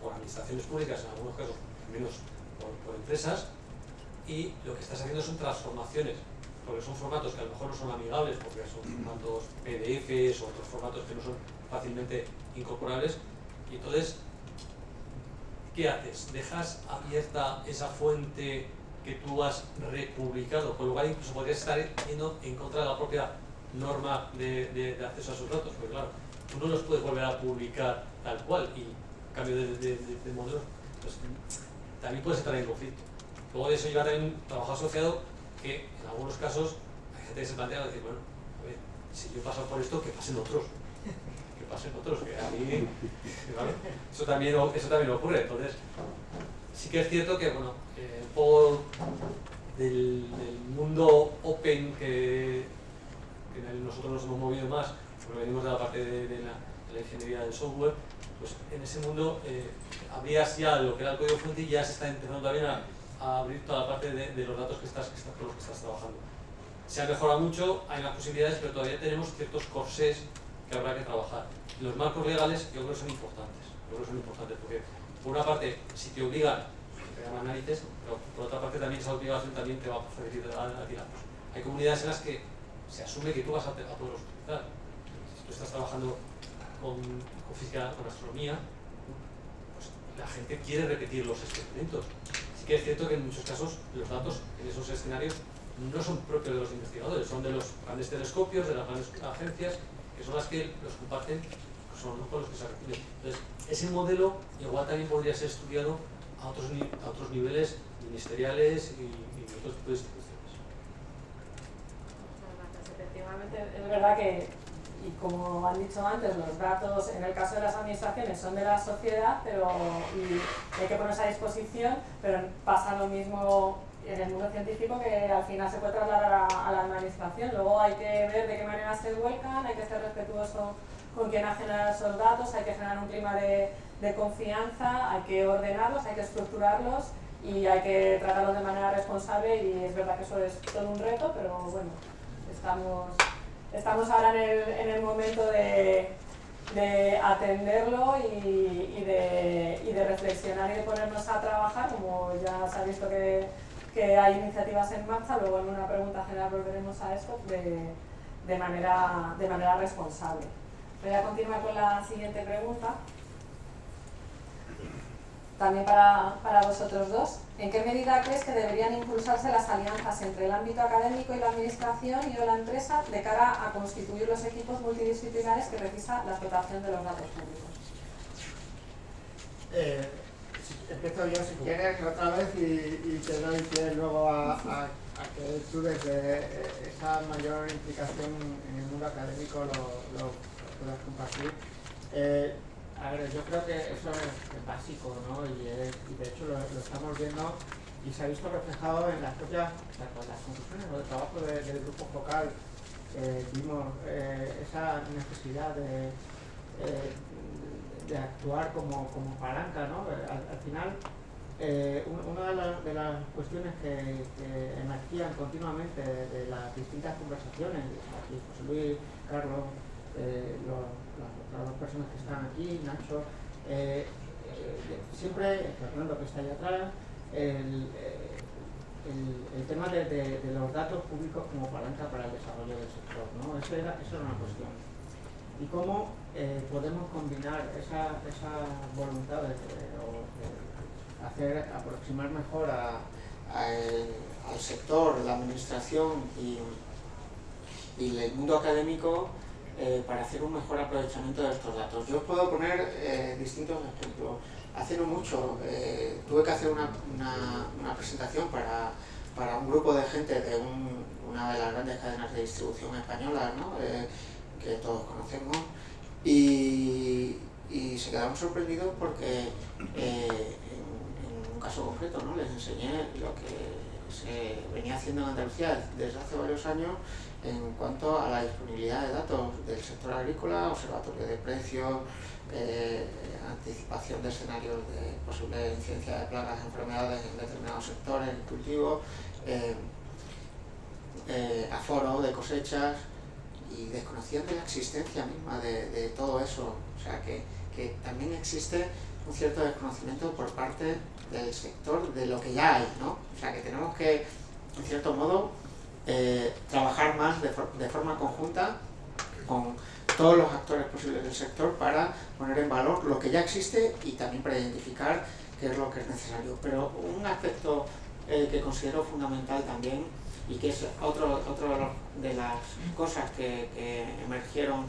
por administraciones públicas, en algunos casos menos por, por empresas, y lo que estás haciendo son transformaciones, porque son formatos que a lo mejor no son amigables, porque son formatos PDFs o otros formatos que no son fácilmente incorporables, y entonces, ¿qué haces? ¿Dejas abierta esa fuente que tú has republicado? Por lo cual incluso podrías estar yendo en contra de la propia norma de, de- de acceso a esos datos, porque claro, tú no los puedes volver a publicar tal cual y cambio de, de, de- de modelo, pues también puedes entrar en conflicto. Luego de eso lleva también un trabajo asociado que en algunos casos hay gente que se plantea decir, bueno, a ver, si yo he pasado por esto, que pasen otros. Pasen otros, que a mí, ¿vale? Eso también, eso también ocurre. Entonces, sí que es cierto que, bueno, un poco del, mundo open que, el nosotros nos hemos movido más, porque venimos de la parte de, la, ingeniería del software, pues en ese mundo eh, abrías ya lo que era el código fuente y ya se está empezando también a, abrir toda la parte de, de los datos que estás, que estás, con los que estás trabajando. Se ha mejorado mucho, hay más posibilidades, pero todavía tenemos ciertos corsés que habrá que trabajar. Los marcos legales yo creo que son importantes, yo creo que son importantes porque por una parte si te obligan te dan análisis, pero por otra parte también esa obligación también te va a facilitar a, a ti. Hay comunidades en las que se asume que tú vas a, a poderlos utilizar. Si tú estás trabajando con, con física, con astronomía, pues la gente quiere repetir los experimentos. Sí que es cierto que en muchos casos los datos en esos escenarios no son propios de los investigadores, son de los grandes telescopios, de las grandes agencias, que son las que los comparten, que son con los que se reciben. Entonces, ese modelo igual también podría ser estudiado a otros, a otros niveles ministeriales y, y otros tipos de instituciones. Efectivamente, es verdad que, y como han dicho antes, los datos en el caso de las administraciones son de la sociedad, pero y hay que ponerse a disposición, pero pasa lo mismo en el mundo científico que al final se puede trasladar a, a la administración. Luego hay que ver de qué manera se vuelcan, hay que ser respetuoso con quien ha generado esos datos, hay que generar un clima de, de confianza, hay que ordenarlos, hay que estructurarlos y hay que tratarlos de manera responsable y es verdad que eso es todo un reto, pero bueno, estamos, estamos ahora en el, en el momento de, de atenderlo y, y de, y de reflexionar y de ponernos a trabajar, como ya se ha visto que, que hay iniciativas en marcha, luego en una pregunta general volveremos a esto de, de, manera, de manera responsable. Voy a continuar con la siguiente pregunta. También para, para vosotros dos. ¿En qué medida crees que deberían impulsarse las alianzas entre el ámbito académico y la administración y o la empresa de cara a constituir los equipos multidisciplinares que precisa la explotación de los datos públicos? Eh, empiezo yo si quieres otra vez y, te doy pie luego a, que tú desde eh, esa mayor implicación en el mundo académico lo, lo puedas compartir. Eh, a ver, yo creo que eso es, básico, ¿no? Y, de hecho lo, estamos viendo y se ha visto reflejado en las propias las conclusiones o del trabajo de- del grupo focal. Eh, vimos esa necesidad de, de actuar como, como palanca, ¿no? Al, al final, eh, un- una de, las- de las cuestiones que, que emergían continuamente de, de las distintas conversaciones, aquí José Luis, Carlos, eh, los- las otras dos personas que están aquí, Nacho, eh, eh, siempre, Fernando que está allá atrás, el, eh, el- el tema de- de los datos públicos como palanca para el desarrollo del sector, ¿no? Eso era, eso era una cuestión y cómo eh, podemos combinar esa, esa voluntad de, hacer aproximar mejor a- el- al sector, la administración y, el mundo académico eh, para hacer un mejor aprovechamiento de estos datos. Yo os puedo poner eh, distintos ejemplos. Hace no mucho eh, tuve que hacer una, una- presentación para, para un grupo de gente de un- una de las grandes cadenas de distribución españolas, ¿no? Que todos conocemos, y, y se quedaron sorprendidos porque eh, en, un caso concreto ¿no? les enseñé lo que se venía haciendo en Andalucía desde hace varios años en cuanto a la disponibilidad de datos del sector agrícola, observatorio de precios, eh, anticipación de escenarios de posible incidencia de plagas, enfermedades en determinados sectores, cultivos. eh, aforo de cosechas y desconocían de la existencia misma de, todo eso. O sea, que, que también existe un cierto desconocimiento por parte del sector de lo que ya hay, ¿no? O sea, que tenemos que, en cierto modo, eh, trabajar más de, for- de forma conjunta con todos los actores posibles del sector para poner en valor lo que ya existe y también para identificar qué es lo que es necesario. Pero un aspecto eh, que considero fundamental también y que es otro, otro de, los- las cosas que, que emergieron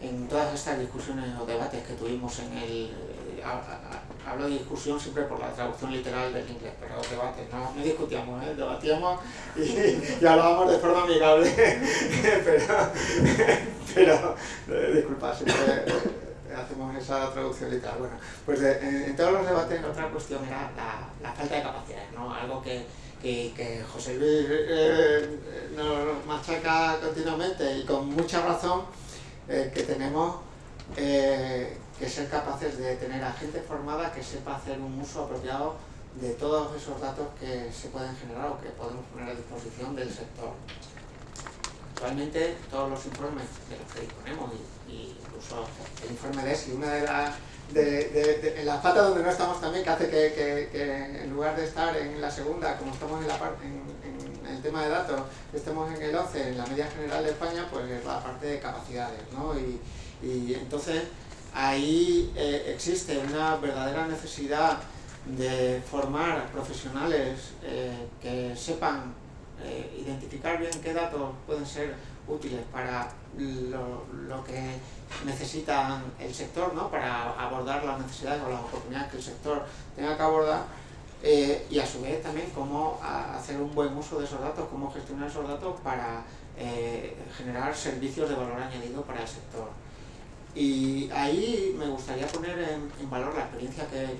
en todas estas discusiones o debates que tuvimos en el... eh, ha- ha- hablo de discusión siempre por la traducción literal del inglés, pero debates, no, no discutíamos, ¿eh? debatíamos y, y hablábamos de forma amigable, pero, pero eh, disculpa, siempre eh, hacemos esa traducción literal. Bueno, pues de- en, en todos los debates otra cuestión era la, la falta de capacidades, ¿no? Algo que, que, que José Luis eh, nos machaca continuamente y con mucha razón, eh, que tenemos eh, que ser capaces de tener a gente formada que sepa hacer un uso apropiado de todos esos datos que se pueden generar o que podemos poner a disposición del sector. Actualmente todos los informes de los que disponemos, y, y incluso el informe de ESI, una de las de, la pata donde no estamos también, que hace que, en lugar de estar en la segunda, como estamos en, la par- en, en el tema de datos, estemos en el 11, en la media general de España, pues es la parte de capacidades, ¿no? Y, y entonces ahí eh, existe una verdadera necesidad de formar profesionales eh, que sepan eh, identificar bien qué datos pueden ser útiles para lo, lo que necesita el sector, ¿no? para abordar las necesidades o las oportunidades que el sector tenga que abordar eh, y a su vez también cómo hacer un buen uso de esos datos, cómo gestionar esos datos para eh, generar servicios de valor añadido para el sector. Y ahí me gustaría poner en, valor la experiencia que,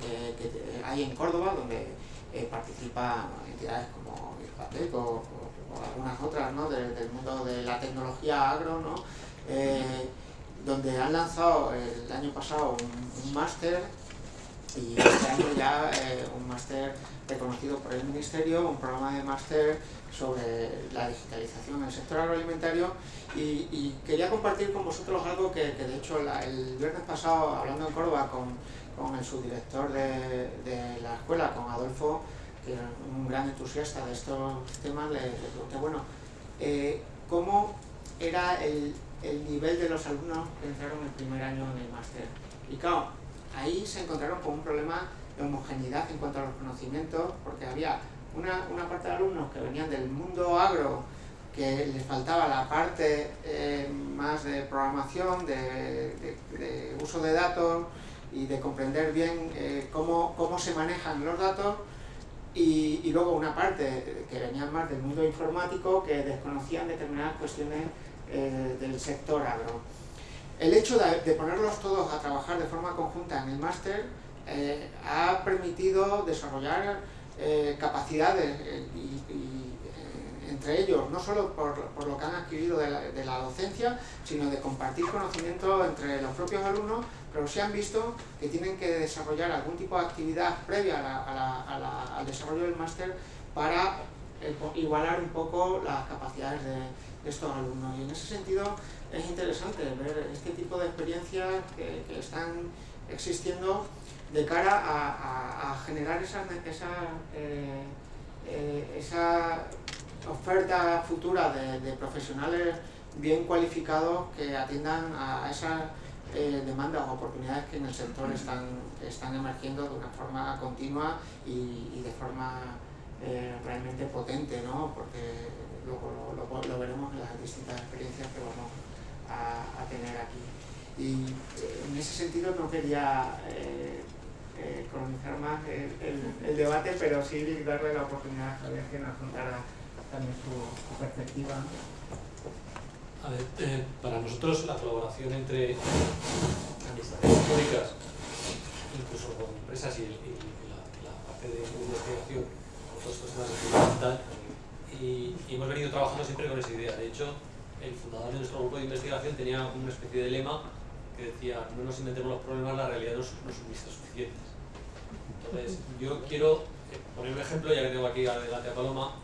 hay en Córdoba, donde eh, participan entidades como IRPATEC o, algunas otras ¿no? de- del mundo de la tecnología agro, ¿no? Eh, donde han lanzado el año pasado un, máster y este año ya eh, un máster reconocido por el Ministerio, un programa de máster sobre la digitalización del sector agroalimentario. Y, quería compartir con vosotros algo que, de hecho el viernes pasado, hablando en Córdoba con, con el subdirector de, la escuela, con Adolfo, que era un gran entusiasta de estos temas, le, le pregunté, bueno, eh, ¿cómo era el, el nivel de los alumnos que entraron el primer año en el máster? Y claro, ahí se encontraron con un problema de homogeneidad en cuanto a los conocimientos, porque había una, una parte de alumnos que venían del mundo agro, que les faltaba la parte eh, más de programación, de, uso de datos y de comprender bien eh, cómo, cómo se manejan los datos, y luego una parte que venían más del mundo informático que desconocían determinadas cuestiones eh, del sector agro. El hecho de, de ponerlos todos a trabajar de forma conjunta en el máster eh, ha permitido desarrollar eh, capacidades eh, y, y, eh, entre ellos, no solo por, por lo que han adquirido de la, de la docencia, sino de compartir conocimiento entre los propios alumnos, pero se han visto que tienen que desarrollar algún tipo de actividad previa a la- a la- a al desarrollo del máster para igualar un poco las capacidades de, de estos alumnos. Y en ese sentido es interesante ver este tipo de experiencias que, están existiendo de cara a, generar esa, esa, eh, eh, oferta futura de, profesionales bien cualificados que atiendan a esas eh, demandas o oportunidades que en el sector están, están emergiendo de una forma continua y, y de forma realmente potente, ¿no? porque luego lo, veremos en las distintas experiencias que vamos a, tener aquí. Y eh, en ese sentido no quería eh, eh, colonizar más el, debate, pero sí darle la oportunidad a Javier que nos contara también su, perspectiva. A ver, para nosotros la colaboración entre administraciones públicas, incluso con empresas y, y la, la parte de investigación, con todos estos temas es fundamental. Y, hemos venido trabajando siempre con esa idea. De hecho, el fundador de nuestro grupo de investigación tenía una especie de lema que decía, no nos inventemos los problemas, la realidad nos, nos suministra suficientes. Entonces, yo quiero eh, poner un ejemplo, ya que tengo aquí adelante a Paloma,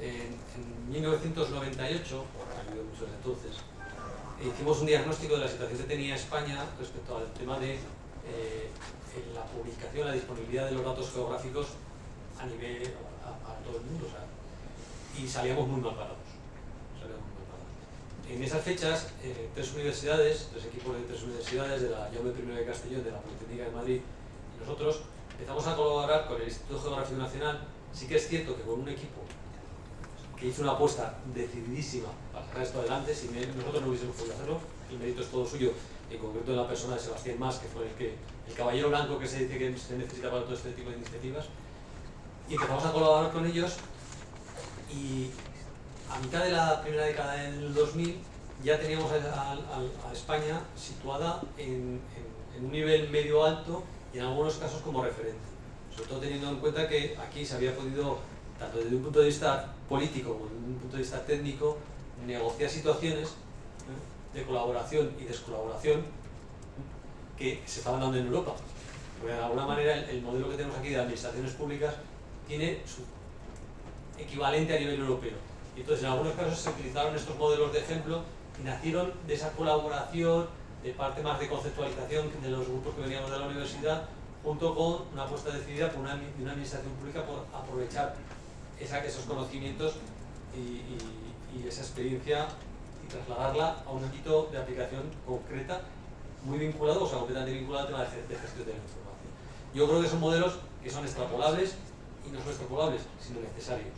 En, en 1998, ha habido mucho desde entonces, hicimos un diagnóstico de la situación que tenía España respecto al tema de eh, la publicación, la disponibilidad de los datos geográficos a nivel, a, todo el mundo. Y salíamos muy mal parados. Salíamos muy mal parados. En esas fechas, eh, tres universidades, tres equipos de tres universidades, de la Jaume I de Castellón, de la Politécnica de Madrid y nosotros, empezamos a colaborar con el Instituto Geográfico Nacional. Sí que es cierto que con un equipo que hizo una apuesta decididísima para sacar esto adelante, si nosotros no hubiésemos podido hacerlo, el mérito es todo suyo, en concreto de la persona de Sebastián Más, que fue el, que, el caballero blanco que se dice que se necesita para todo este tipo de iniciativas, y empezamos a colaborar con ellos y a mitad de la primera década del 2000 ya teníamos a, a, España situada en, en, en, un nivel medio alto y en algunos casos como referente. Sobre todo teniendo en cuenta que aquí se había podido, tanto desde un punto de vista político como desde un punto de vista técnico, negociar situaciones ¿eh? de colaboración y descolaboración que se estaban dando en Europa. Porque de alguna manera el modelo que tenemos aquí de administraciones públicas tiene su equivalente a nivel europeo. Y entonces en algunos casos se utilizaron estos modelos de ejemplo y nacieron de esa colaboración, de parte más de conceptualización de los grupos que veníamos de la universidad, junto con una apuesta decidida por una, de una administración pública por aprovechar esa, esos conocimientos y, esa experiencia y trasladarla a un ámbito de aplicación concreta muy vinculado, o sea, completamente vinculado al tema de gestión de la información. Yo creo que son modelos que son extrapolables y no solo extrapolables, sino necesarios.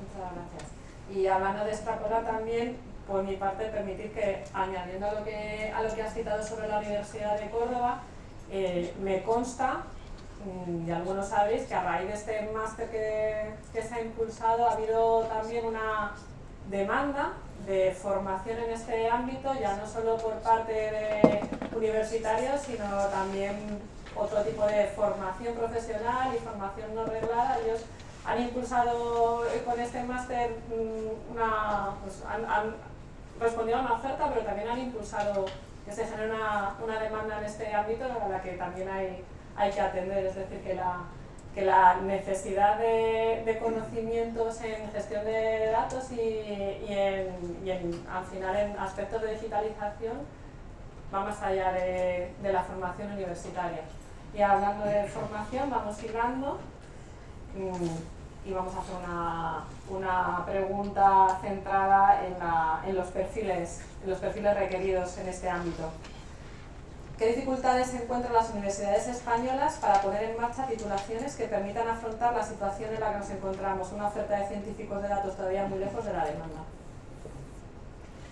Muchas gracias. Y hablando de extrapolar también, por mi parte, permitir que, añadiendo a lo que, a lo que has citado sobre la Universidad de Córdoba, eh, me consta, mm, y algunos sabéis, que a raíz de este máster que, que se ha impulsado ha habido también una demanda de formación en este ámbito, ya no solo por parte de universitarios, sino también otro tipo de formación profesional y formación no reglada. Ellos han impulsado eh, con este máster mm, una, pues han, han, respondido a una oferta, pero también han impulsado que se genere una, una demanda en este ámbito a la que también hay, hay que atender, es decir, que la, que la necesidad de, de conocimientos en gestión de datos y, y, en, y en, al final en aspectos de digitalización va más allá de, de la formación universitaria. Y hablando de formación, vamos hilando y vamos a hacer una, una pregunta centrada en, la, en, los perfiles, en los perfiles requeridos en este ámbito. ¿Qué dificultades encuentran las universidades españolas para poner en marcha titulaciones que permitan afrontar la situación en la que nos encontramos, una oferta de científicos de datos todavía muy lejos de la demanda?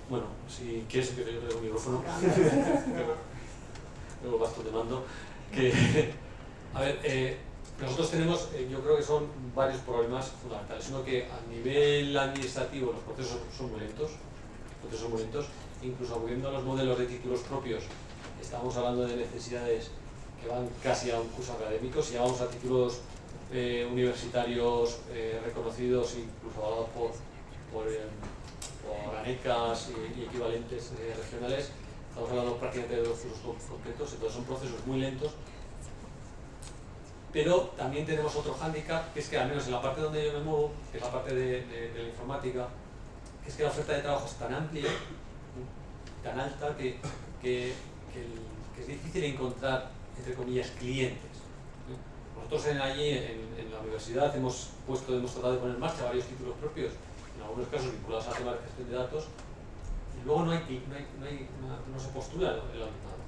Bueno, si quieres que yo el micrófono, luego vas te mando que, a ver, eh, nosotros tenemos, eh, yo creo que son varios problemas fundamentales. Uno que a nivel administrativo los procesos son muy lentos, procesos muy lentos, incluso acudiendo a los modelos de títulos propios, estamos hablando de necesidades que van casi a un curso académico, si vamos a títulos eh, universitarios eh, reconocidos, incluso avalados por, por, por ANECAS y, equivalentes regionales, estamos hablando prácticamente de dos cursos completos, entonces son procesos muy lentos. Pero también tenemos otro hándicap, que es que al menos en la parte donde yo me muevo, que es la parte de, de, de la informática, que es que la oferta de trabajo es tan amplia, tan alta, que, que, que, el, que es difícil encontrar, entre comillas, clientes. Nosotros en, allí, en, en, la universidad, hemos puesto, hemos tratado de poner en marcha varios títulos propios, en algunos casos vinculados al tema de gestión de datos, y luego no, hay, no, hay, no, hay, no, no se postula el alumnado.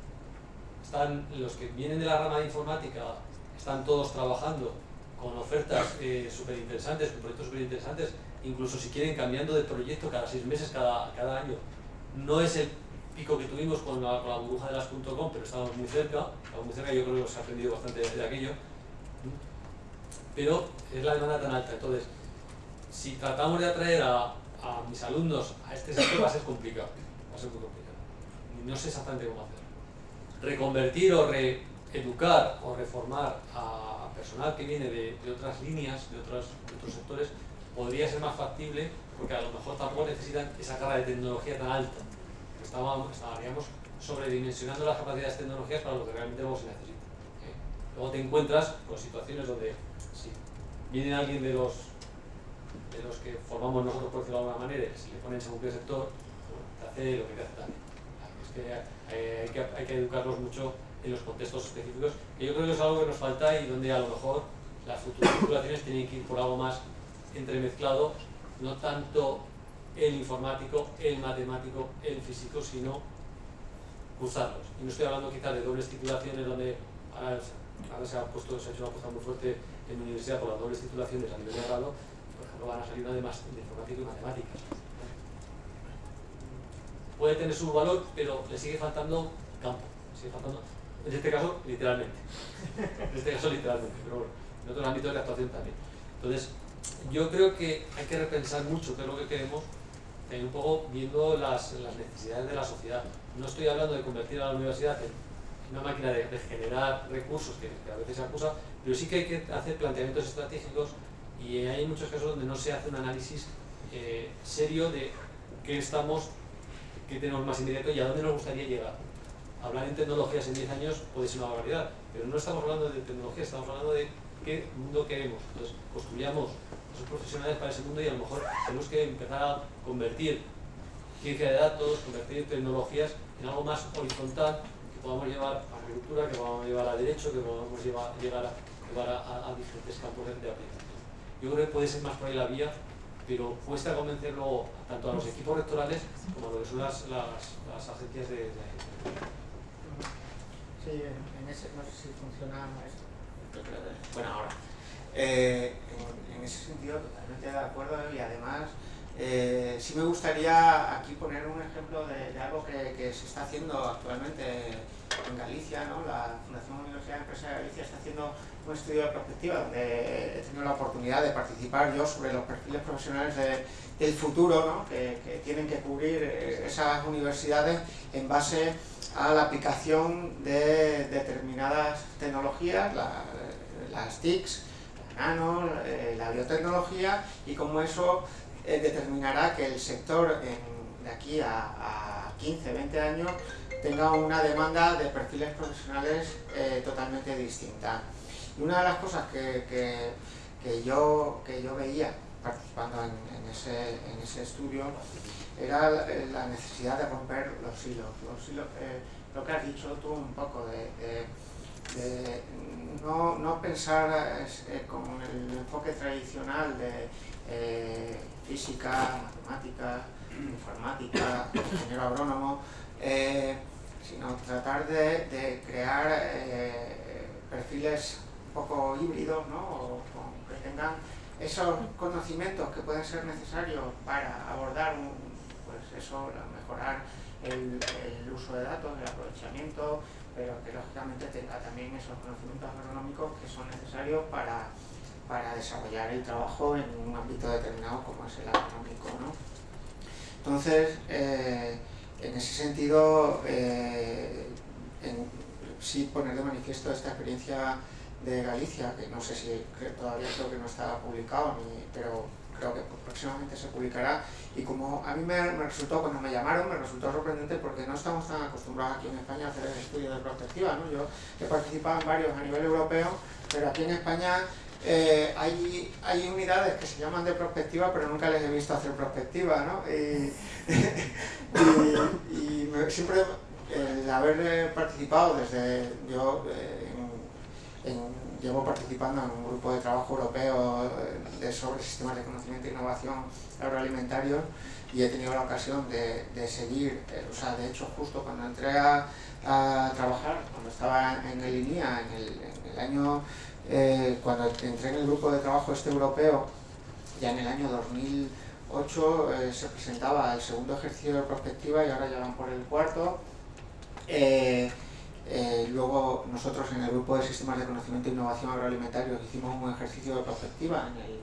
Están los que vienen de la rama de informática, están todos trabajando con ofertas eh, súper interesantes, con proyectos súper interesantes, incluso si quieren cambiando de proyecto cada seis meses, cada, cada año. No es el pico que tuvimos con la, burbuja de las .com, pero estamos muy cerca, estamos muy cerca, yo creo que se ha aprendido bastante de, aquello. Pero es la demanda tan alta, entonces, si tratamos de atraer a, mis alumnos a este sector va a ser complicado, va a ser muy complicado. No sé exactamente cómo hacer. Reconvertir o reeducar o reformar a personal que viene de, otras líneas, de, otras, de otros sectores, podría ser más factible porque a lo mejor tampoco necesitan esa carga de tecnología tan alta. Estábamos, estaríamos sobredimensionando las capacidades tecnológicas para lo que realmente luego se necesita. ¿eh? Luego te encuentras con situaciones donde si viene alguien de los de los que formamos nosotros, por decirlo de alguna manera, si le ponen según qué sector, te hace lo que te hace también. Es que hay que educarlos mucho en los contextos específicos, que yo creo que es algo que nos falta y donde a lo mejor las futuras titulaciones tienen que ir por algo más entremezclado, no tanto el informático, el matemático, el físico, sino cruzarlos. Y no estoy hablando quizás de dobles titulaciones donde ahora, se, ha puesto, se ha hecho una apuesta muy fuerte en la universidad por las dobles titulaciones a nivel de grado, por ejemplo van a salir además de informático y matemáticas. Puede tener su valor, pero le sigue faltando campo, sigue faltando, en este caso literalmente, en este caso literalmente, pero bueno, en otros ámbitos de actuación también. Entonces, yo creo que hay que repensar mucho qué es lo que queremos, un poco viendo las, necesidades de la sociedad. No estoy hablando de convertir a la universidad en una máquina de, generar recursos que, a veces se acusa, pero sí que hay que hacer planteamientos estratégicos y hay muchos casos donde no se hace un análisis eh, serio de qué estamos, qué tenemos más inmediato y a dónde nos gustaría llegar. Hablar en tecnologías en 10 años puede ser una barbaridad, pero no estamos hablando de tecnología, estamos hablando de qué mundo queremos. Entonces, construyamos esos profesionales para ese mundo y a lo mejor tenemos que empezar a convertir ciencia de datos, convertir tecnologías en algo más horizontal que podamos llevar a agricultura, que podamos llevar a derecho, que podamos llegar a, llevar a, diferentes campos de, aplicación. Yo creo que puede ser más por ahí la vía, pero cuesta convencerlo tanto a los equipos rectorales como a lo que son las, las, agencias de, En ese, no sé si funciona esto. Bueno, ahora. Eh, en, ese sentido, totalmente de acuerdo y además eh, sí me gustaría aquí poner un ejemplo de, algo que, se está haciendo actualmente en Galicia, ¿no? la Fundación Universidad de Empresa de Galicia está haciendo un estudio de perspectiva donde he tenido la oportunidad de participar yo sobre los perfiles profesionales del futuro ¿no? que, tienen que cubrir eh, esas universidades en base a la aplicación de determinadas tecnologías, las TICs, la nano, eh, la biotecnología y cómo eso eh, determinará que el sector de aquí a, 15, 20 años tenga una demanda de perfiles profesionales eh, totalmente distinta. Y una de las cosas que, yo, que yo veía participando en, ese, estudio era la, necesidad de romper los hilos. Los hilos lo que has dicho tú un poco de de no, no pensar eh, con el enfoque tradicional de eh, física, matemática, informática, ingeniero agrónomo, eh, sino tratar de, crear perfiles un poco híbridos, ¿no? que tengan esos conocimientos que pueden ser necesarios para abordar, pues eso, mejorar el, uso de datos, el aprovechamiento, pero que lógicamente tenga también esos conocimientos agronómicos que son necesarios para, para desarrollar el trabajo en un ámbito determinado como es el agronómico. ¿no? Entonces, eh, en ese sentido, eh, sí poner de manifiesto esta experiencia de Galicia, que no sé si todavía creo que no está publicado, pero creo que próximamente se publicará. Y como a mí me, resultó, cuando me llamaron, me resultó sorprendente porque no estamos tan acostumbrados aquí en España a hacer el estudio de perspectiva. ¿no? Yo he participado en varios a nivel europeo, pero aquí en España eh, hay, hay unidades que se llaman de prospectiva, pero nunca les he visto hacer prospectiva. ¿no? Y, y, siempre el haber participado desde yo eh, en llevo participando en un grupo de trabajo europeo eh, sobre sistemas de conocimiento e innovación agroalimentarios y he tenido la ocasión de, seguir, eh, o sea, de hecho justo cuando entré a, trabajar, cuando estaba en el INIA, en el, año, eh, cuando entré en el grupo de trabajo este europeo, ya en el año 2008 se presentaba el segundo ejercicio de prospectiva y ahora ya van por el cuarto. Luego nosotros en el grupo de sistemas de conocimiento e innovación agroalimentario hicimos un ejercicio de perspectiva en el,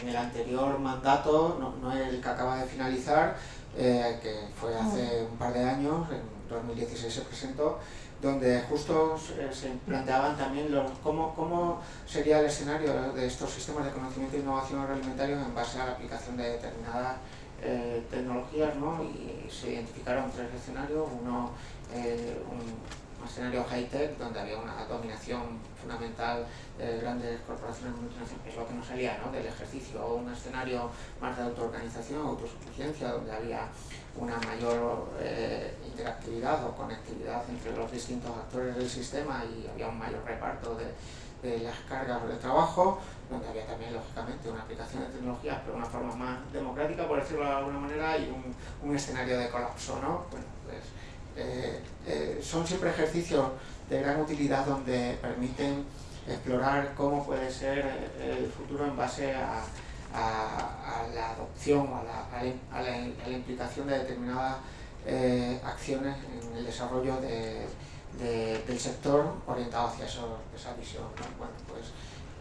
en, el anterior mandato, no, el que acaba de finalizar, eh, que fue hace un par de años, en 2016 se presentó, donde justo se planteaban también los, cómo, cómo sería el escenario de estos sistemas de conocimiento e innovación agroalimentario en base a la aplicación de determinadas eh, tecnologías, ¿no? y se identificaron tres escenarios, uno un un escenario high-tech donde había una dominación fundamental de grandes corporaciones multinacionales, es lo que nos salía ¿no? del ejercicio, o un escenario más de autoorganización, autosuficiencia, donde había una mayor eh, interactividad o conectividad entre los distintos actores del sistema y había un mayor reparto de, las cargas de trabajo, donde había también, lógicamente, una aplicación de tecnologías, pero de una forma más democrática, por decirlo de alguna manera, y un escenario de colapso, ¿no? Bueno, pues, eh, eh, son siempre ejercicios de gran utilidad donde permiten explorar cómo puede ser el futuro en base a, la adopción o a la, implicación de determinadas eh, acciones en el desarrollo de, de, del sector orientado hacia esa visión. ¿no? Bueno, pues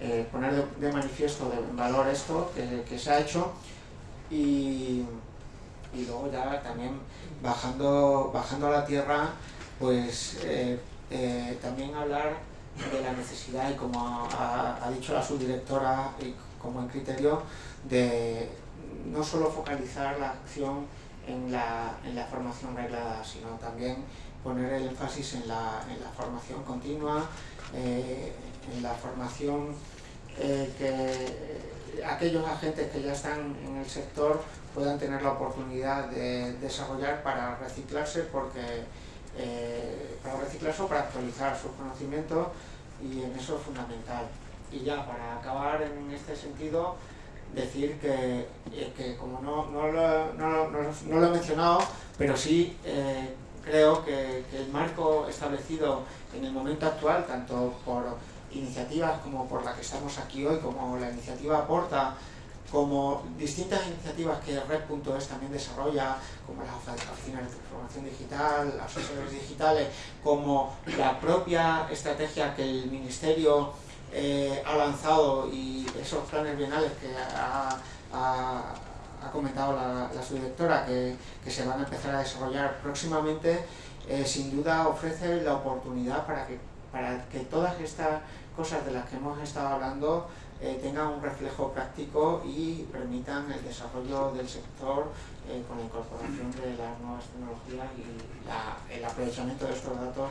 eh, poner de, manifiesto de, valor esto que, se ha hecho y luego ya también bajando, bajando a la tierra, pues eh, eh, también hablar de la necesidad y como ha, dicho la subdirectora y como en criterio de no solo focalizar la acción en la, en la formación reglada, sino también poner el énfasis en la, en la formación continua, eh, en la formación que aquellos agentes que ya están en el sector puedan tener la oportunidad de desarrollar para reciclarse porque eh, para reciclarse o para actualizar sus conocimientos y en eso es fundamental. Y ya para acabar en este sentido, decir que, eh, que como no, no, lo, no, no, lo he mencionado, pero sí eh, creo que, que, el marco establecido en el momento actual, tanto por iniciativas como por la que estamos aquí hoy, como la iniciativa Aporta, como distintas iniciativas que Red.es también desarrolla, como las oficinas de transformación digital, las asesores digitales, como la propia estrategia que el Ministerio eh, ha lanzado y esos planes bienales que ha, ha, comentado la, la subdirectora que, que, se van a empezar a desarrollar próximamente, eh, sin duda ofrece la oportunidad para que, para que todas estas cosas de las que hemos estado hablando eh, tengan un reflejo práctico y permitan el desarrollo del sector eh, con la incorporación de las nuevas tecnologías y la, el aprovechamiento de estos datos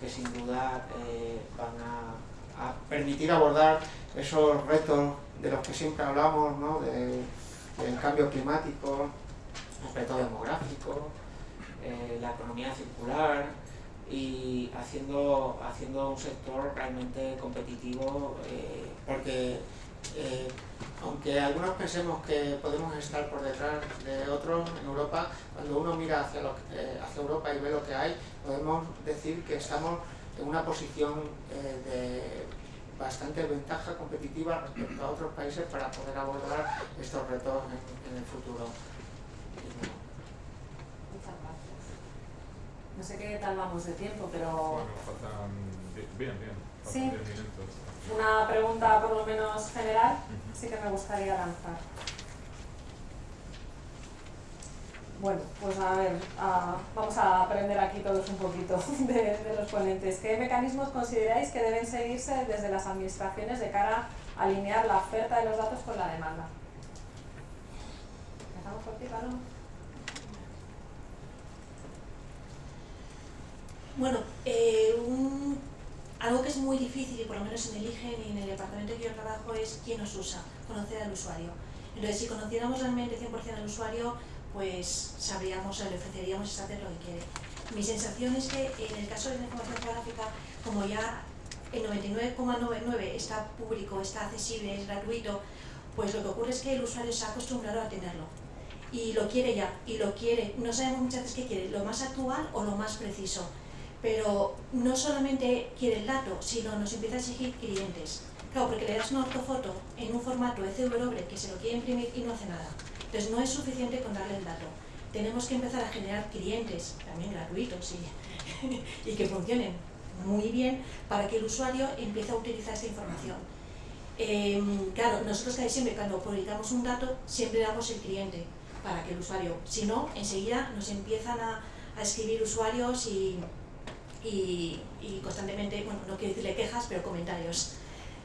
que sin duda eh, van a a permitir abordar esos retos de los que siempre hablamos, ¿no? de, del cambio climático, el reto demográfico, la economía circular y haciendo, haciendo un sector realmente competitivo eh, porque eh, aunque algunos pensemos que podemos estar por detrás de otros en Europa, cuando uno mira hacia, lo, eh, hacia Europa y ve lo que hay, podemos decir que estamos en una posición eh, de bastante ventaja competitiva respecto a otros países para poder abordar estos retos en, en el futuro. Muchas gracias. No sé qué tal vamos de tiempo, pero... Bueno, faltan... Bien, bien. Faltan sí. minutos. Una pregunta por lo menos general sí que me gustaría lanzar. Bueno, pues a ver, vamos a aprender aquí todos un poquito de, los ponentes. ¿Qué mecanismos consideráis que deben seguirse desde las administraciones de cara a alinear la oferta de los datos con la demanda? ¿Empezamos por ti? Bueno, eh, un, algo que es muy difícil, y por lo menos en el IGEN y en el departamento que yo trabajo, es quién nos usa, conocer al usuario. Entonces, si conociéramos realmente 100% al usuario, pues sabríamos, le ofreceríamos exactamente lo que quiere. Mi sensación es que en el caso de la información geográfica, como ya el 99,99 está público, está accesible, es gratuito, pues lo que ocurre es que el usuario se ha acostumbrado a tenerlo. Y lo quiere ya, y lo quiere, no sabemos muchas veces qué quiere, lo más actual o lo más preciso. Pero no solamente quiere el dato, sino nos empieza a exigir clientes. Claro, porque le das una ortofoto en un formato ECW que se lo quiere imprimir y no hace nada. Entonces no es suficiente con darle el dato. Tenemos que empezar a generar clientes, también gratuitos y, y que funcionen muy bien para que el usuario empiece a utilizar esta información. Eh, claro, nosotros casi siempre cuando publicamos un dato siempre damos el cliente para que el usuario, si no, enseguida nos empiezan a escribir usuarios y, y, constantemente, bueno, no quiero decirle quejas, pero comentarios.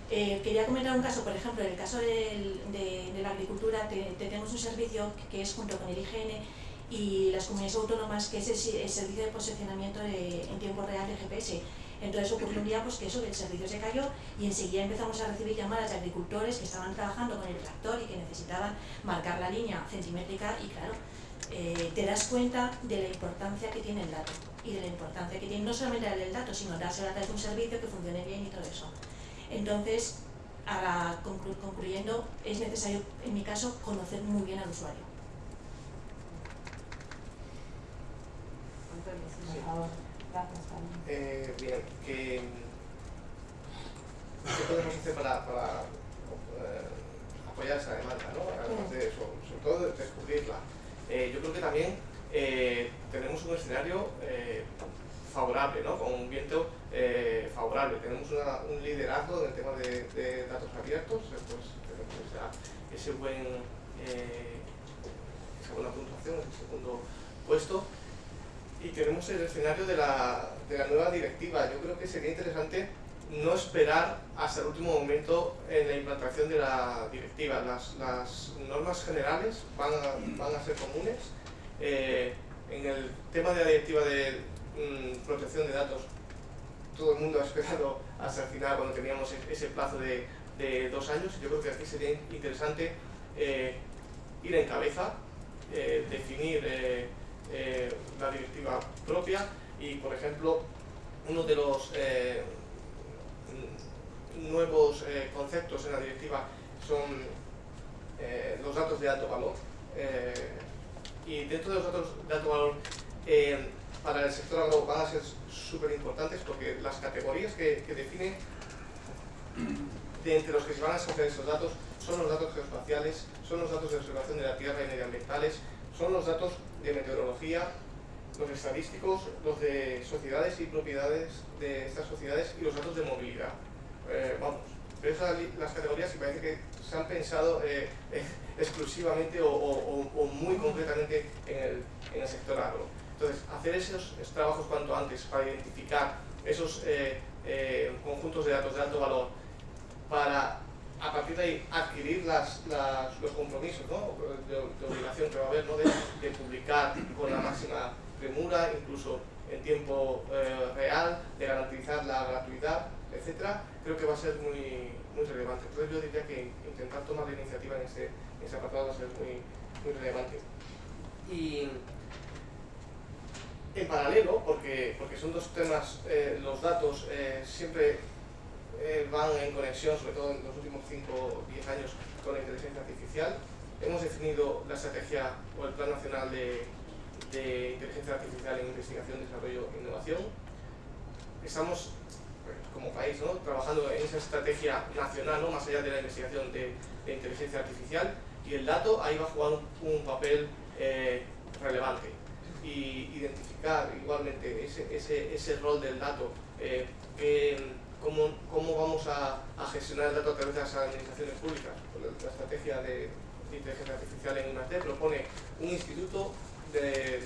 Eh, quería comentar un caso, por ejemplo, en el caso de, de, de la agricultura te, te tenemos un servicio que, es junto con el IGN y las comunidades autónomas, que es el, servicio de posicionamiento en tiempo real de GPS. Entonces ocurrió un día pues, que eso, el servicio se cayó y enseguida empezamos a recibir llamadas de agricultores que estaban trabajando con el tractor y que necesitaban marcar la línea centimétrica y claro, eh, te das cuenta de la importancia que tiene el dato y de la importancia que tiene no solamente el dato, sino darse la de un servicio que funcione bien y todo eso. Entonces, ahora concluyendo, es necesario, en mi caso, conocer muy bien al usuario. Eh, bien, ¿qué, podemos hacer para, eh, apoyar esa demanda? ¿no? Además de eso, sobre todo descubrirla. Eh, yo creo que también tenemos un escenario favorable, ¿no? con un viento favorable. Tenemos un liderazgo en el tema de, datos abiertos, pues, ese buen, esa buena puntuación, ese segundo puesto y tenemos el escenario de la, de la nueva directiva. Yo creo que sería interesante no esperar hasta el último momento en la implantación de la directiva. Las, normas generales van a, ser comunes. Eh, en el tema de la directiva de mm, protección de datos, todo el mundo ha esperado hasta el final cuando teníamos e-, ese plazo de, dos años. Yo creo que aquí sería interesante eh, ir en cabeza, eh, definir la directiva propia y, por ejemplo, uno de los nuevos eh, conceptos en la directiva son los datos de alto valor. y dentro de los datos de alto valor, para el sector agro van a ser súper importantes porque las categorías que, que definen de entre los que se van a escoger esos datos son los datos geoespaciales, son los datos de observación de la tierra y medioambientales, son los datos de meteorología, los estadísticos, los de sociedades y propiedades de estas sociedades y los datos de movilidad. Eh, vamos, esas las categorías que parece que se han pensado eh, eh, exclusivamente o, muy concretamente en el, en el, sector agro. Entonces, hacer esos, trabajos cuanto antes para identificar esos conjuntos de datos de alto valor para a partir de ahí adquirir los compromisos de, obligación que va a haber de, publicar con la máxima premura, incluso en tiempo eh, real, de garantizar la gratuidad, etcétera, creo que va a ser muy, muy relevante. Entonces yo diría que intentar tomar la iniciativa en ese, ese apartado va a ser muy, muy relevante. Y en paralelo, porque, porque son dos temas, eh, los datos eh, siempre eh, van en conexión, sobre todo en los últimos 5 o 10 años, con la inteligencia artificial. Hemos definido la estrategia o el Plan Nacional de, Inteligencia Artificial en Investigación, Desarrollo e Innovación. Estamos, como país, ¿no? trabajando en esa estrategia nacional, ¿no? más allá de la investigación de, inteligencia artificial, y el dato ahí va a jugar un, papel eh, relevante. Y identificar igualmente ese, ese, ese rol del dato eh, cómo, cómo vamos a, a, gestionar el dato a través de las administraciones públicas. La, estrategia de, inteligencia artificial en I+.D. propone un instituto de,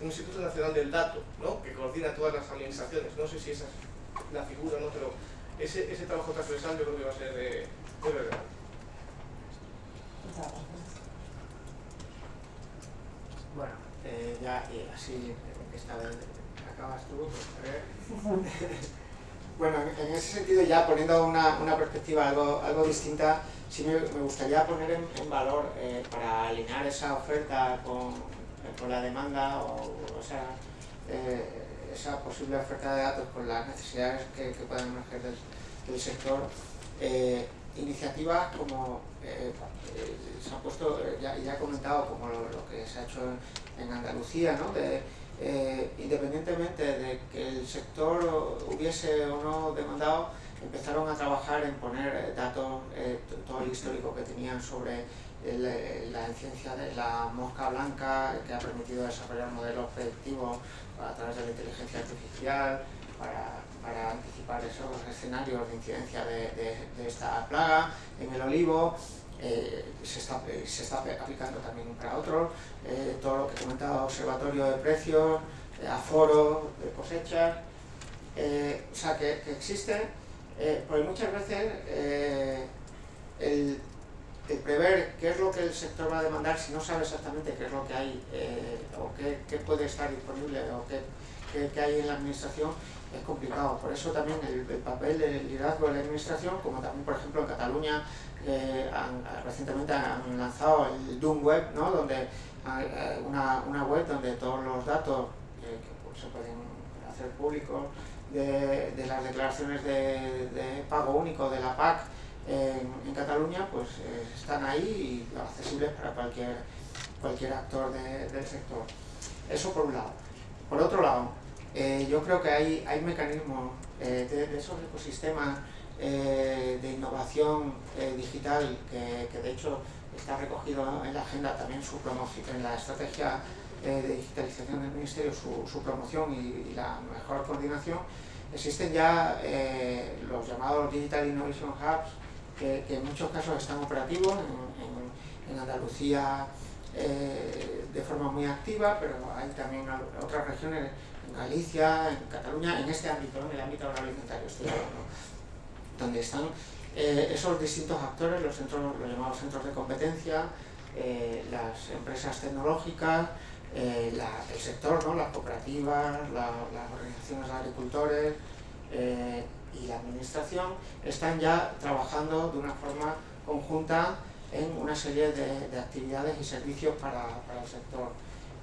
un Instituto Nacional del Dato, ¿no? que coordina todas las administraciones. No sé si esa es la figura, ¿no? pero ese, ese trabajo transversal yo creo que va a ser de, de verdad. Bueno, eh, ya y así esta vez acabas tú, pues. Bueno, en ese sentido, ya poniendo una, una perspectiva algo, algo distinta, sí me, me gustaría poner en, valor, eh, para alinear esa oferta con, eh, con la demanda o, o sea, eh, esa posible oferta de datos con las necesidades que, que puedan emerger del, sector, iniciativas como se ha puesto, ya, ya he comentado, como lo, que se ha hecho en, Andalucía, ¿no? De, eh, independientemente de que el sector hubiese o no demandado, empezaron a trabajar en poner eh, datos, eh, todo el histórico que tenían sobre la ciencia de la mosca blanca, que ha permitido desarrollar modelos predictivos a través de la inteligencia artificial, para, para anticipar esos escenarios de incidencia de, de esta plaga, en el olivo, eh, se, está, se está aplicando también para otros, eh, todo lo que comentaba, observatorio de precios, eh, aforo de cosechas, o sea que, que existe, porque muchas veces el, prever qué es lo que el sector va a demandar si no sabe exactamente qué es lo que hay eh, o qué, puede estar disponible o qué, qué, hay en la administración es complicado. Por eso también el, papel del liderazgo de la administración, como también por ejemplo en Cataluña eh, recientemente han lanzado el Doom Web, ¿no? donde una, una, web donde todos los datos que pues, se pueden hacer públicos de, de las declaraciones de, de pago único de la PAC en, Cataluña pues eh, están ahí y accesibles para cualquier, cualquier actor del sector. Eso por un lado. Por otro lado, eh, yo creo que hay, hay mecanismos eh, de, esos ecosistemas de innovación digital que, que, de hecho está recogido en la agenda también su promoción, en la estrategia de digitalización del Ministerio, su, promoción y, la mejor coordinación, existen ya los llamados Digital Innovation Hubs que, en muchos casos están operativos, en, Andalucía eh, de forma muy activa, pero hay también otras regiones, en Galicia, en Cataluña, en este ámbito, en el ámbito agroalimentario estoy hablando, donde están eh, esos distintos actores, los, centros, los llamados centros de competencia, eh, las empresas tecnológicas, el sector, ¿no? las cooperativas, las organizaciones de agricultores, y la administración están ya trabajando de una forma conjunta en una serie de, actividades y servicios para, el sector.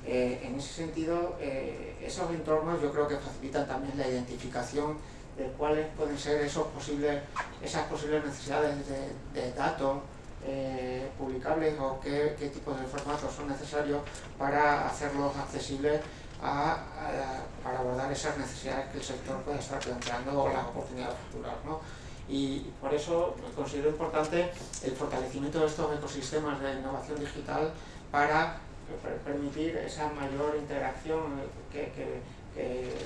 Eh, en ese sentido, eh, esos entornos yo creo que facilitan también la identificación de cuáles pueden ser esos posibles, esas posibles necesidades de, datos eh, publicables o qué, qué tipos de formatos son necesarios para hacerlos accesibles para abordar esas necesidades que el sector puede estar planteando o las oportunidades futuras. ¿no? Y por eso considero importante el fortalecimiento de estos ecosistemas de innovación digital para permitir esa mayor interacción que,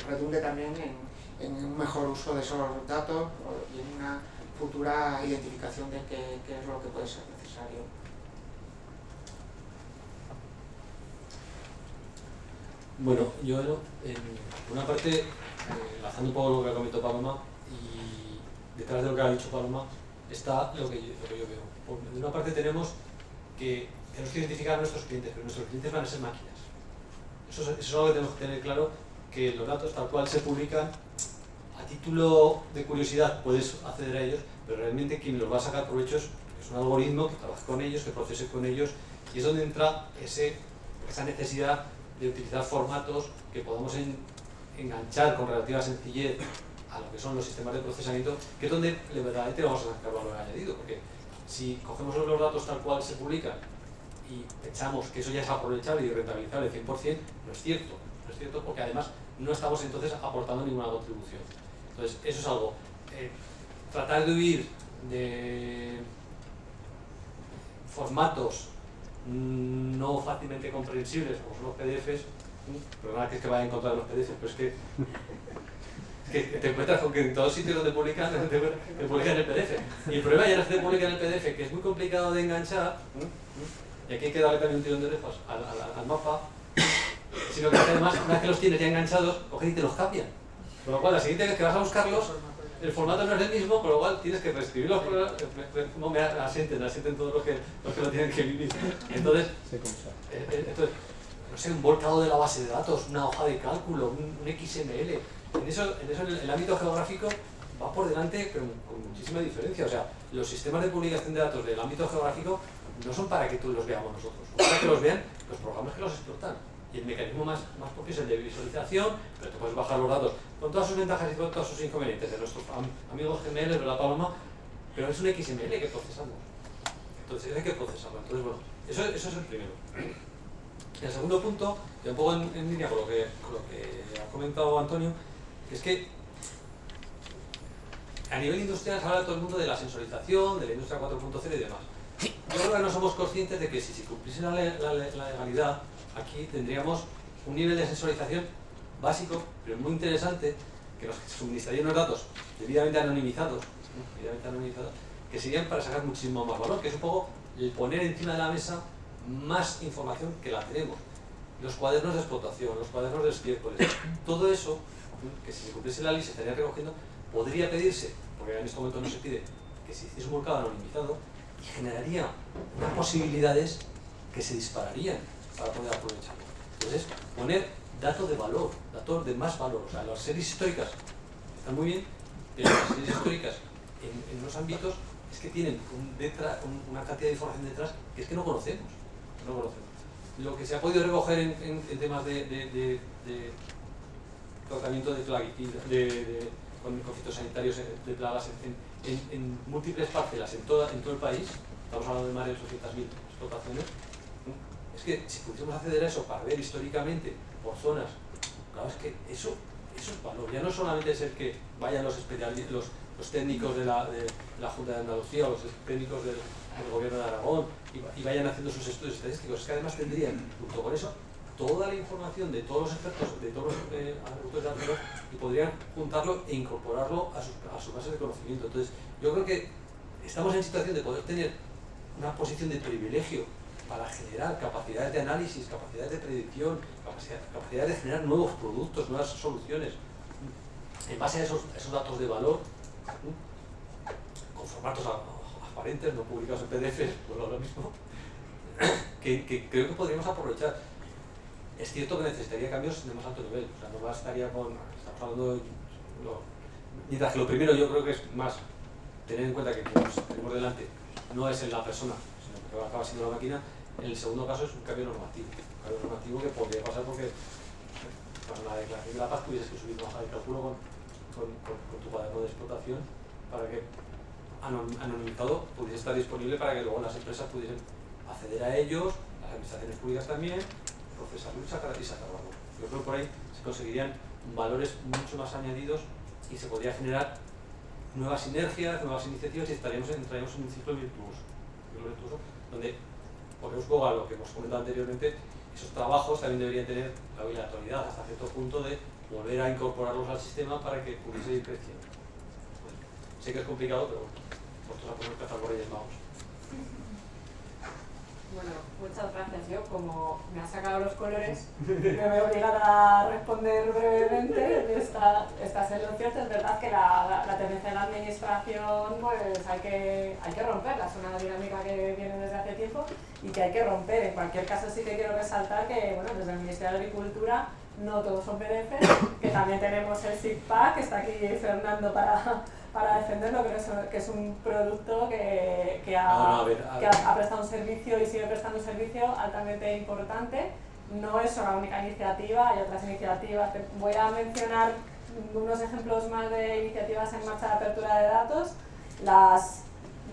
redunde también en, en, un mejor uso de esos datos y en una futura identificación de qué, qué es lo que puede ser necesario. Bueno, yo en una parte, eh, enlazando un poco lo que comentó Paloma, y detrás de lo que ha dicho Paloma, está lo que yo, lo que yo veo. de una parte tenemos que tenemos que identificar a nuestros clientes, pero nuestros clientes van a ser máquinas. Eso, eso es algo que tenemos que tener claro, que los datos tal cual se publican, a título de curiosidad puedes acceder a ellos, pero realmente quien los va a sacar provecho es, un algoritmo que trabaje con ellos, que procese con ellos, y es donde entra ese, esa necesidad de utilizar formatos que podamos enganchar con relativa sencillez a lo que son los sistemas de procesamiento, que es donde verdaderamente vamos a sacar valor añadido, porque si cogemos los datos tal cual se publican y pensamos que eso ya es aprovechable y rentabilizable 100%, no es cierto, no es cierto porque además no estamos entonces aportando ninguna contribución. Entonces, eso es algo. Eh, tratar de huir de formatos no fácilmente comprensibles, como son los PDFs, nada que es que vaya en contra de los PDFs, pero es que, que te encuentras con que en todos sitios donde publican, te, publican el PDF. Y el problema ya no es que te publican el PDF, que es muy complicado de enganchar, y aquí hay que darle también un tirón de orejas al, mapa, sino que además, una vez que los tienes ya enganchados, cogen y te los cambian. Con lo cual, la siguiente vez que vas a buscarlos, el formato no es el mismo, con lo cual tienes que reescribirlo. No me asienten, asienten todos los que, los que lo tienen que vivir. Entonces, eh, eh, entonces, no sé, un volcado de la base de datos, una hoja de cálculo, un, XML. En eso, en eso el, ámbito geográfico va por delante con, con, muchísima diferencia. O sea, los sistemas de publicación de datos del ámbito geográfico no son para que tú los veamos nosotros, son para que los vean los programas que los explotan. Y el mecanismo más, más propio es el de visualización, pero te puedes bajar los datos con todas sus ventajas y con todos sus inconvenientes de nuestros amigos gemelos de la paloma, pero es un XML que procesamos. Entonces hay que procesarlo. Entonces, bueno, eso, eso es el primero. El segundo punto, y un poco en, línea con lo, que, con lo que ha comentado Antonio, es que a nivel industrial se habla todo el mundo de la sensorización, de la industria 4.0 y demás. Yo creo que no somos conscientes de que si se cumpliese la, la legalidad, aquí tendríamos un nivel de sensorización básico, pero muy interesante, que nos suministrarían unos datos debidamente anonimizados, anonimizados, que serían para sacar muchísimo más valor, que es un poco el poner encima de la mesa más información que la tenemos. Los cuadernos de explotación, los cuadernos de estiércol, todo eso, que si se cumpliese la ley se estaría recogiendo, podría pedirse, porque en este momento no se pide, que se hiciese un volcado anonimizado, y generaría unas posibilidades que se dispararían para poder aprovecharlo. Entonces, poner datos de valor, datos de más valor. O sea, las series históricas están muy bien, pero las series históricas en, en unos ámbitos es que tienen una cantidad de información detrás que es que no conocemos. No conocemos. Lo que se ha podido recoger en, en- temas de, de- de- de tratamiento de, plaguicidas, de, de- con, con fitosanitarios eh, de plagas en, múltiples parcelas en, en todo el país, estamos hablando de más de 800.000 explotaciones. Es que si pudiésemos acceder a eso para ver históricamente por zonas, claro, es que eso, eso es valor. Ya no solamente es el que vayan los, los, los técnicos de la, de la Junta de Andalucía o los técnicos del, Gobierno de Aragón y, va- y vayan haciendo sus estudios estadísticos, es que además tendrían, junto con eso, toda la información de todos los expertos, de todos los eh, de alrededor y podrían juntarlo e incorporarlo a su, a su base de conocimiento. Entonces, yo creo que estamos en situación de poder tener una posición de privilegio para generar capacidades de análisis, capacidades de predicción, capacidad- capacidades de generar nuevos productos, nuevas soluciones, en base a esos, datos de valor, con formatos aparentes, no publicados en PDF, por ahora mismo, que, creo que podríamos aprovechar. Es cierto que necesitaría cambios de más alto nivel, o sea, no bastaría con, estamos hablando mientras que lo primero yo creo que es más tener en cuenta que que tenemos delante no es en la persona, sino que acaba siendo la máquina, en el segundo caso es un cambio normativo, un cambio normativo que podría pasar porque eh, para la declaración de la paz tuvieses que subir una hoja de cálculo con, con, con- con tu cuaderno de explotación para que anon- anonimizado pudiese estar disponible para que luego las empresas pudiesen acceder a ellos, las administraciones públicas también, procesarlo y sacar, y sacar valor. Yo creo que por ahí se conseguirían valores mucho más añadidos y se podría generar nuevas sinergias, nuevas iniciativas y estaríamos, entraríamos en un ciclo virtuoso, virtuoso donde ponemos luego a lo que hemos comentado anteriormente, esos trabajos también deberían tener la obligatoriedad hasta cierto punto de volver a incorporarlos al sistema para que pudiese ir creciendo. Sé que es complicado, pero bueno, vosotros a poner por Magos. Bueno, muchas gracias. Yo, como me ha sacado los colores, me voy a obligar a responder brevemente de esta, estas elogios. Es verdad que la, la, la tendencia de la administración pues, hay, que, hay que romperla. Es una dinámica que viene desde hace tiempo y que hay que romper. En cualquier caso, sí que quiero resaltar que bueno, desde el Ministerio de Agricultura no todos son PDF, que también tenemos el SIGPAC, que está aquí Fernando para, para defenderlo, que es, que es un producto que, que ha No, no, a ver, a que ha, ha prestado un servicio y sigue prestando un servicio altamente importante. No es la única iniciativa, hay otras iniciativas. Voy a mencionar unos ejemplos más de iniciativas en marcha de apertura de datos. Las,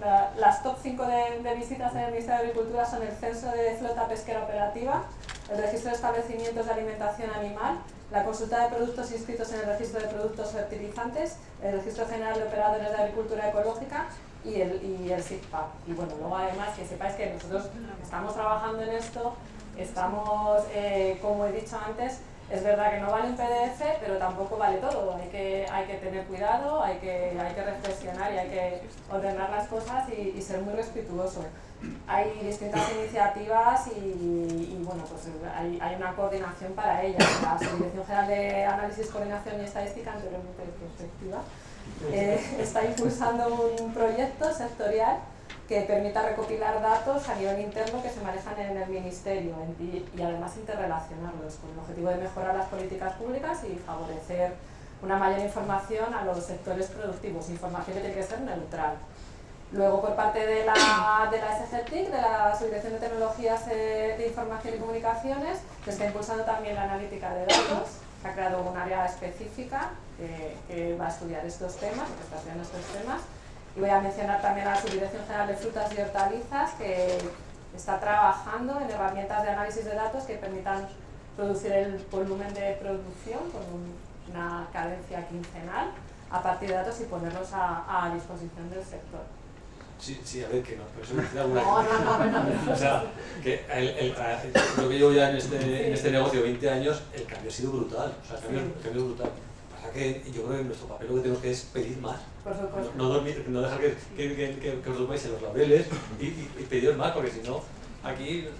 la- las top 5 de, de visitas en el Ministerio de Agricultura son el censo de flota pesquera operativa, el registro de establecimientos de alimentación animal, la consulta de productos inscritos en el registro de productos fertilizantes, el registro general de operadores de agricultura ecológica y el, y el SIGPAC. Y bueno, luego además que sepáis que nosotros estamos trabajando en esto, estamos, eh, como he dicho antes, es verdad que no vale un PDF, pero tampoco vale todo. Hay que, hay que tener cuidado, hay que, hay que reflexionar y hay que ordenar las cosas y ser muy respetuoso. Hay distintas iniciativas y, y, bueno, pues hay, hay una coordinación para ellas. La Subdirección General de Análisis, Coordinación y Estadística, anteriormente de perspectiva, eh, está impulsando un proyecto sectorial que permita recopilar datos a nivel interno que se manejan en el Ministerio y, y además interrelacionarlos con el objetivo de mejorar las políticas públicas y favorecer una mayor información a los sectores productivos, información que tiene que ser neutral. Luego, por parte de la, de la SGTIC, de la Subdirección de Tecnologías de Información y Comunicaciones, se está impulsando también la analítica de datos. Se ha creado un área específica que, va a estudiar estos temas, que está estudiando estos temas. Y voy a mencionar también a la Subdirección General de Frutas y Hortalizas, que está trabajando en herramientas de análisis de datos que permitan producir el volumen de producción con un- una cadencia quincenal a partir de datos y ponerlos a disposición del sector. Sí, sí, a ver, que no, pero eso me alguna. O sea, que el, el, yo que llevo ya en este, en este negocio 20 años, el cambio ha sido brutal. O sea, el cambio, el cambio es brutal. Pasa que yo creo que nuestro papel lo que tenemos que es pedir más. Por No, supuesto. no dormir, no dejar que, que, que, que, que os durmáis en los laureles y, y, y pediros más, porque si no, aquí, eh,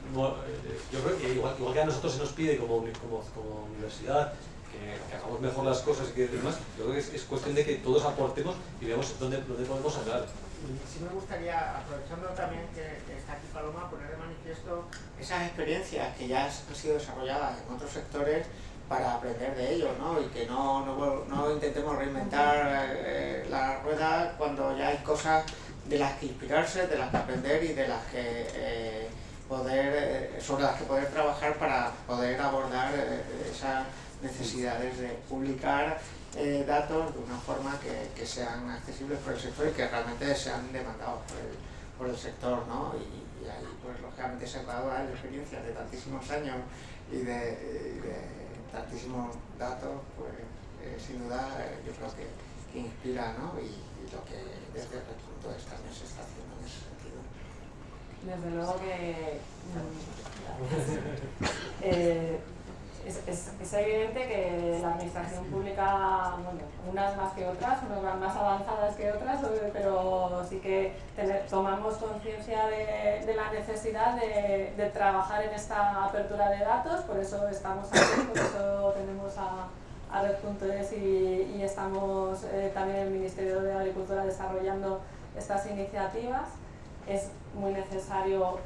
yo creo que igual, igual que a nosotros se nos pide como, como universidad que, hagamos mejor las cosas y que demás, yo creo que es, cuestión de que todos aportemos y veamos dónde, dónde podemos hablar. Sí me gustaría, aprovechando también que, está aquí Paloma, poner de manifiesto esas experiencias que ya han sido desarrolladas en otros sectores para aprender de ellos, ¿no? Y que no, no, no intentemos reinventar eh, la rueda cuando ya hay cosas de las que inspirarse, de las que aprender y de las que eh, poder, eh, sobre las que poder trabajar para poder abordar esas necesidades de publicar datos de una forma que, sean accesibles por el sector y que realmente sean demandados por el, por el sector, ¿no? Y, ahí, pues lógicamente se han dado experiencias de tantísimos años y de tantísimos datos, pues eh, sin duda eh, yo creo que, que inspira ¿no? y, y, lo que desde el punto de también se está haciendo en ese sentido. Desde luego que eh, es, evidente que la administración pública, bueno, unas más que otras, unas más avanzadas que otras, pero sí que tomamos conciencia de, la necesidad de, trabajar en esta apertura de datos, por eso estamos aquí, por eso tenemos a, a Red.es y, y, estamos eh, también en el Ministerio de Agricultura desarrollando estas iniciativas. Es muy necesario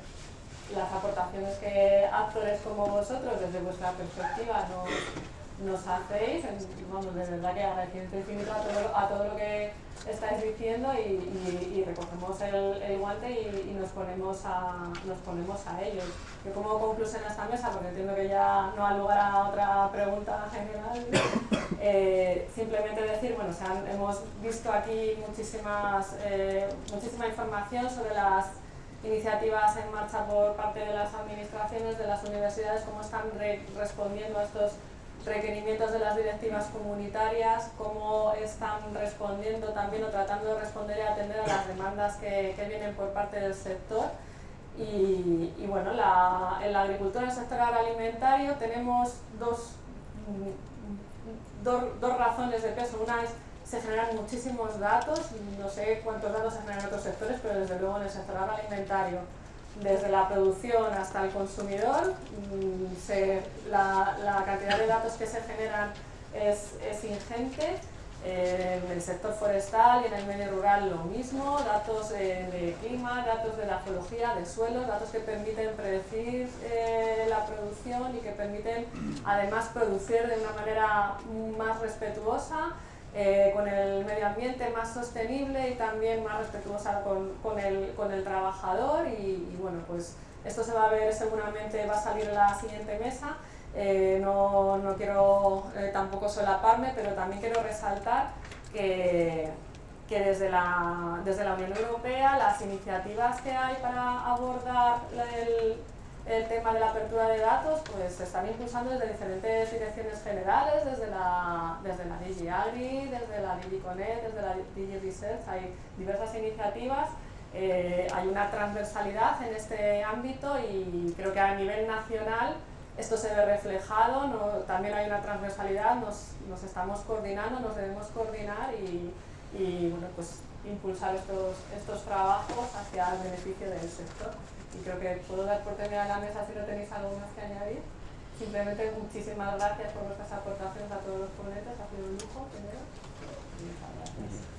las aportaciones que actores como vosotros, desde vuestra perspectiva, nos, nos hacéis. Vamos, de verdad que agradecimiento infinito a todo, a todo lo que estáis diciendo y, y, recogemos el, el guante y, y, nos, ponemos a, nos ponemos a ellos. Yo como conclusión a esta mesa, porque entiendo que ya no ha lugar a otra pregunta general, eh, simplemente decir, bueno, se han, hemos visto aquí muchísimas, eh, muchísima información sobre las iniciativas en marcha por parte de las administraciones, de las universidades, cómo están respondiendo a estos requerimientos de las directivas comunitarias, cómo están respondiendo también o tratando de responder y atender a las demandas que, vienen por parte del sector. Y, bueno, en la agricultura, en el sector agroalimentario, tenemos dos, mm, dos, dos razones de peso. Una es se generan muchísimos datos, no sé cuántos datos se generan en otros sectores, pero desde luego en el sector agroalimentario, desde la producción hasta el consumidor, mm, la, la, cantidad de datos que se generan es, es ingente. Eh, en el sector forestal y en el medio rural lo mismo, datos de clima, datos de la geología, de suelo, datos que permiten predecir eh, la producción y que permiten además producir de una manera más respetuosa, eh, con el medio ambiente más sostenible y también más respetuosa con, el, con el, trabajador y, bueno, pues esto se va a ver seguramente, va a salir en la siguiente mesa. Eh, no, no, quiero eh, tampoco solaparme, pero también quiero resaltar que, que desde, la, desde la Unión Europea las iniciativas que hay para abordar el, el tema de la apertura de datos pues se están impulsando desde diferentes direcciones generales, desde la, desde la DG Agri, desde la DG Connect, desde la DG Research, hay diversas iniciativas, eh, hay una transversalidad en este ámbito y creo que a nivel nacional esto se ve reflejado, ¿no? también hay una transversalidad, nos, nos, estamos coordinando, nos debemos coordinar y, y bueno, pues impulsar estos, estos trabajos hacia el beneficio del sector y creo que puedo dar por terminada la mesa si no tenéis algo más que añadir. Simplemente muchísimas gracias por vuestras aportaciones a todos los ponentes, ha sido un lujo primero. Muchas gracias.